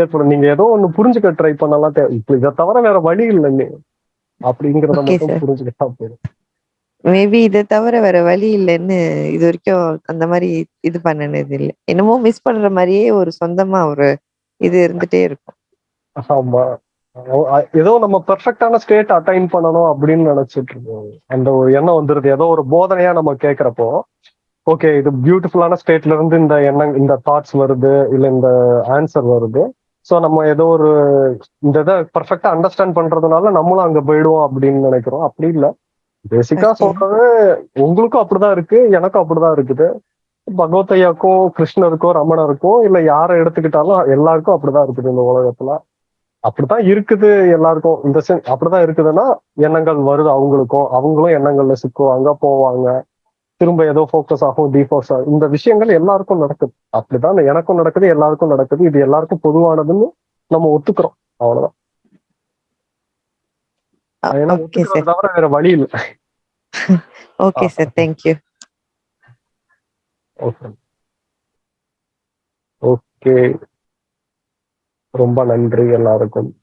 Speaker 2: ஏற்படும். நீங்க ஏதோ ஒண்ணு புரிஞ்சுக்க ட்ரை பண்ணலாம் இப்ப இதை தவிர வேற வழி இல்லை நீ அப்படிங்கிறத மட்டும். புரிஞ்சுக்கிட்டா போதும்.
Speaker 4: மேபி இதை தவிர வேற வழி இல்லைன்னு இது வரைக்கும் அந்த மாதிரி இது பண்ணனது இல்லை. என்னமோ மிஸ் பண்ற மாதிரியே ஒரு சொந்தமா ஒரு இது இருந்துட்டே இருக்கும்.
Speaker 2: ஆமா. ஏதோ நம்ம பெர்ஃபெக்டான ஸ்டேட் அட்டைன் பண்ணணும் அப்படின்னு நினைச்சிட்டு இருக்கோம். அந்த ஒரு எண்ணம் வந்துருது. ஏதோ ஒரு போதனையா நம்ம கேக்குறப்போ ஓகே இது பியூட்டிஃபுல்லான ஸ்டேட்ல இருந்து இந்த எண்ணம் இந்த தாட்ஸ் வருது இல்ல இந்த ஆன்சர் வருது. சோ நம்ம ஏதோ ஒரு இந்த இதை பெர்ஃபெக்டா அண்டர்ஸ்டாண்ட் பண்றதுனால நம்மளும் அங்க போயிடுவோம் அப்படின்னு நினைக்கிறோம். அப்படி இல்ல. பேசிக்கா சொல்றது உங்களுக்கும் அப்படிதான் இருக்கு எனக்கும் அப்படிதான் இருக்குது. பகவத் ஐயாக்கும் கிருஷ்ணருக்கோ ரமணருக்கோ இல்ல யாரை எடுத்துக்கிட்டாலும் எல்லாருக்கும் அப்படிதான் இருக்குது இந்த உலகத்துல. அப்படித்தான் இருக்குது எல்லாருக்கும். இந்த சென் அப்படிதான் இருக்குதுன்னா எண்ணங்கள் வருது அவங்களுக்கும். அவங்களும் எண்ணங்கள்ல சிக்குவாங்க போவாங்க. திரும்ப ஏதோ ஃபோக்கஸ் ஆகும் டிஃபோக்கஸ் ஆகும். இந்த விஷயங்கள் எல்லாருக்கும் நடக்குது. அப்படிதான் எனக்கும் நடக்குது எல்லாருக்கும் நடக்குது. இது எல்லாருக்கும் பொதுவானதுன்னு நம்ம ஒத்துக்கிறோம். அவ்வளவுதான். ஏன்னா தவிர வேற வழி இல்லை.
Speaker 4: Okay sir thank you
Speaker 2: okay okay ரொம்ப நன்றி எல்லாருக்கும்.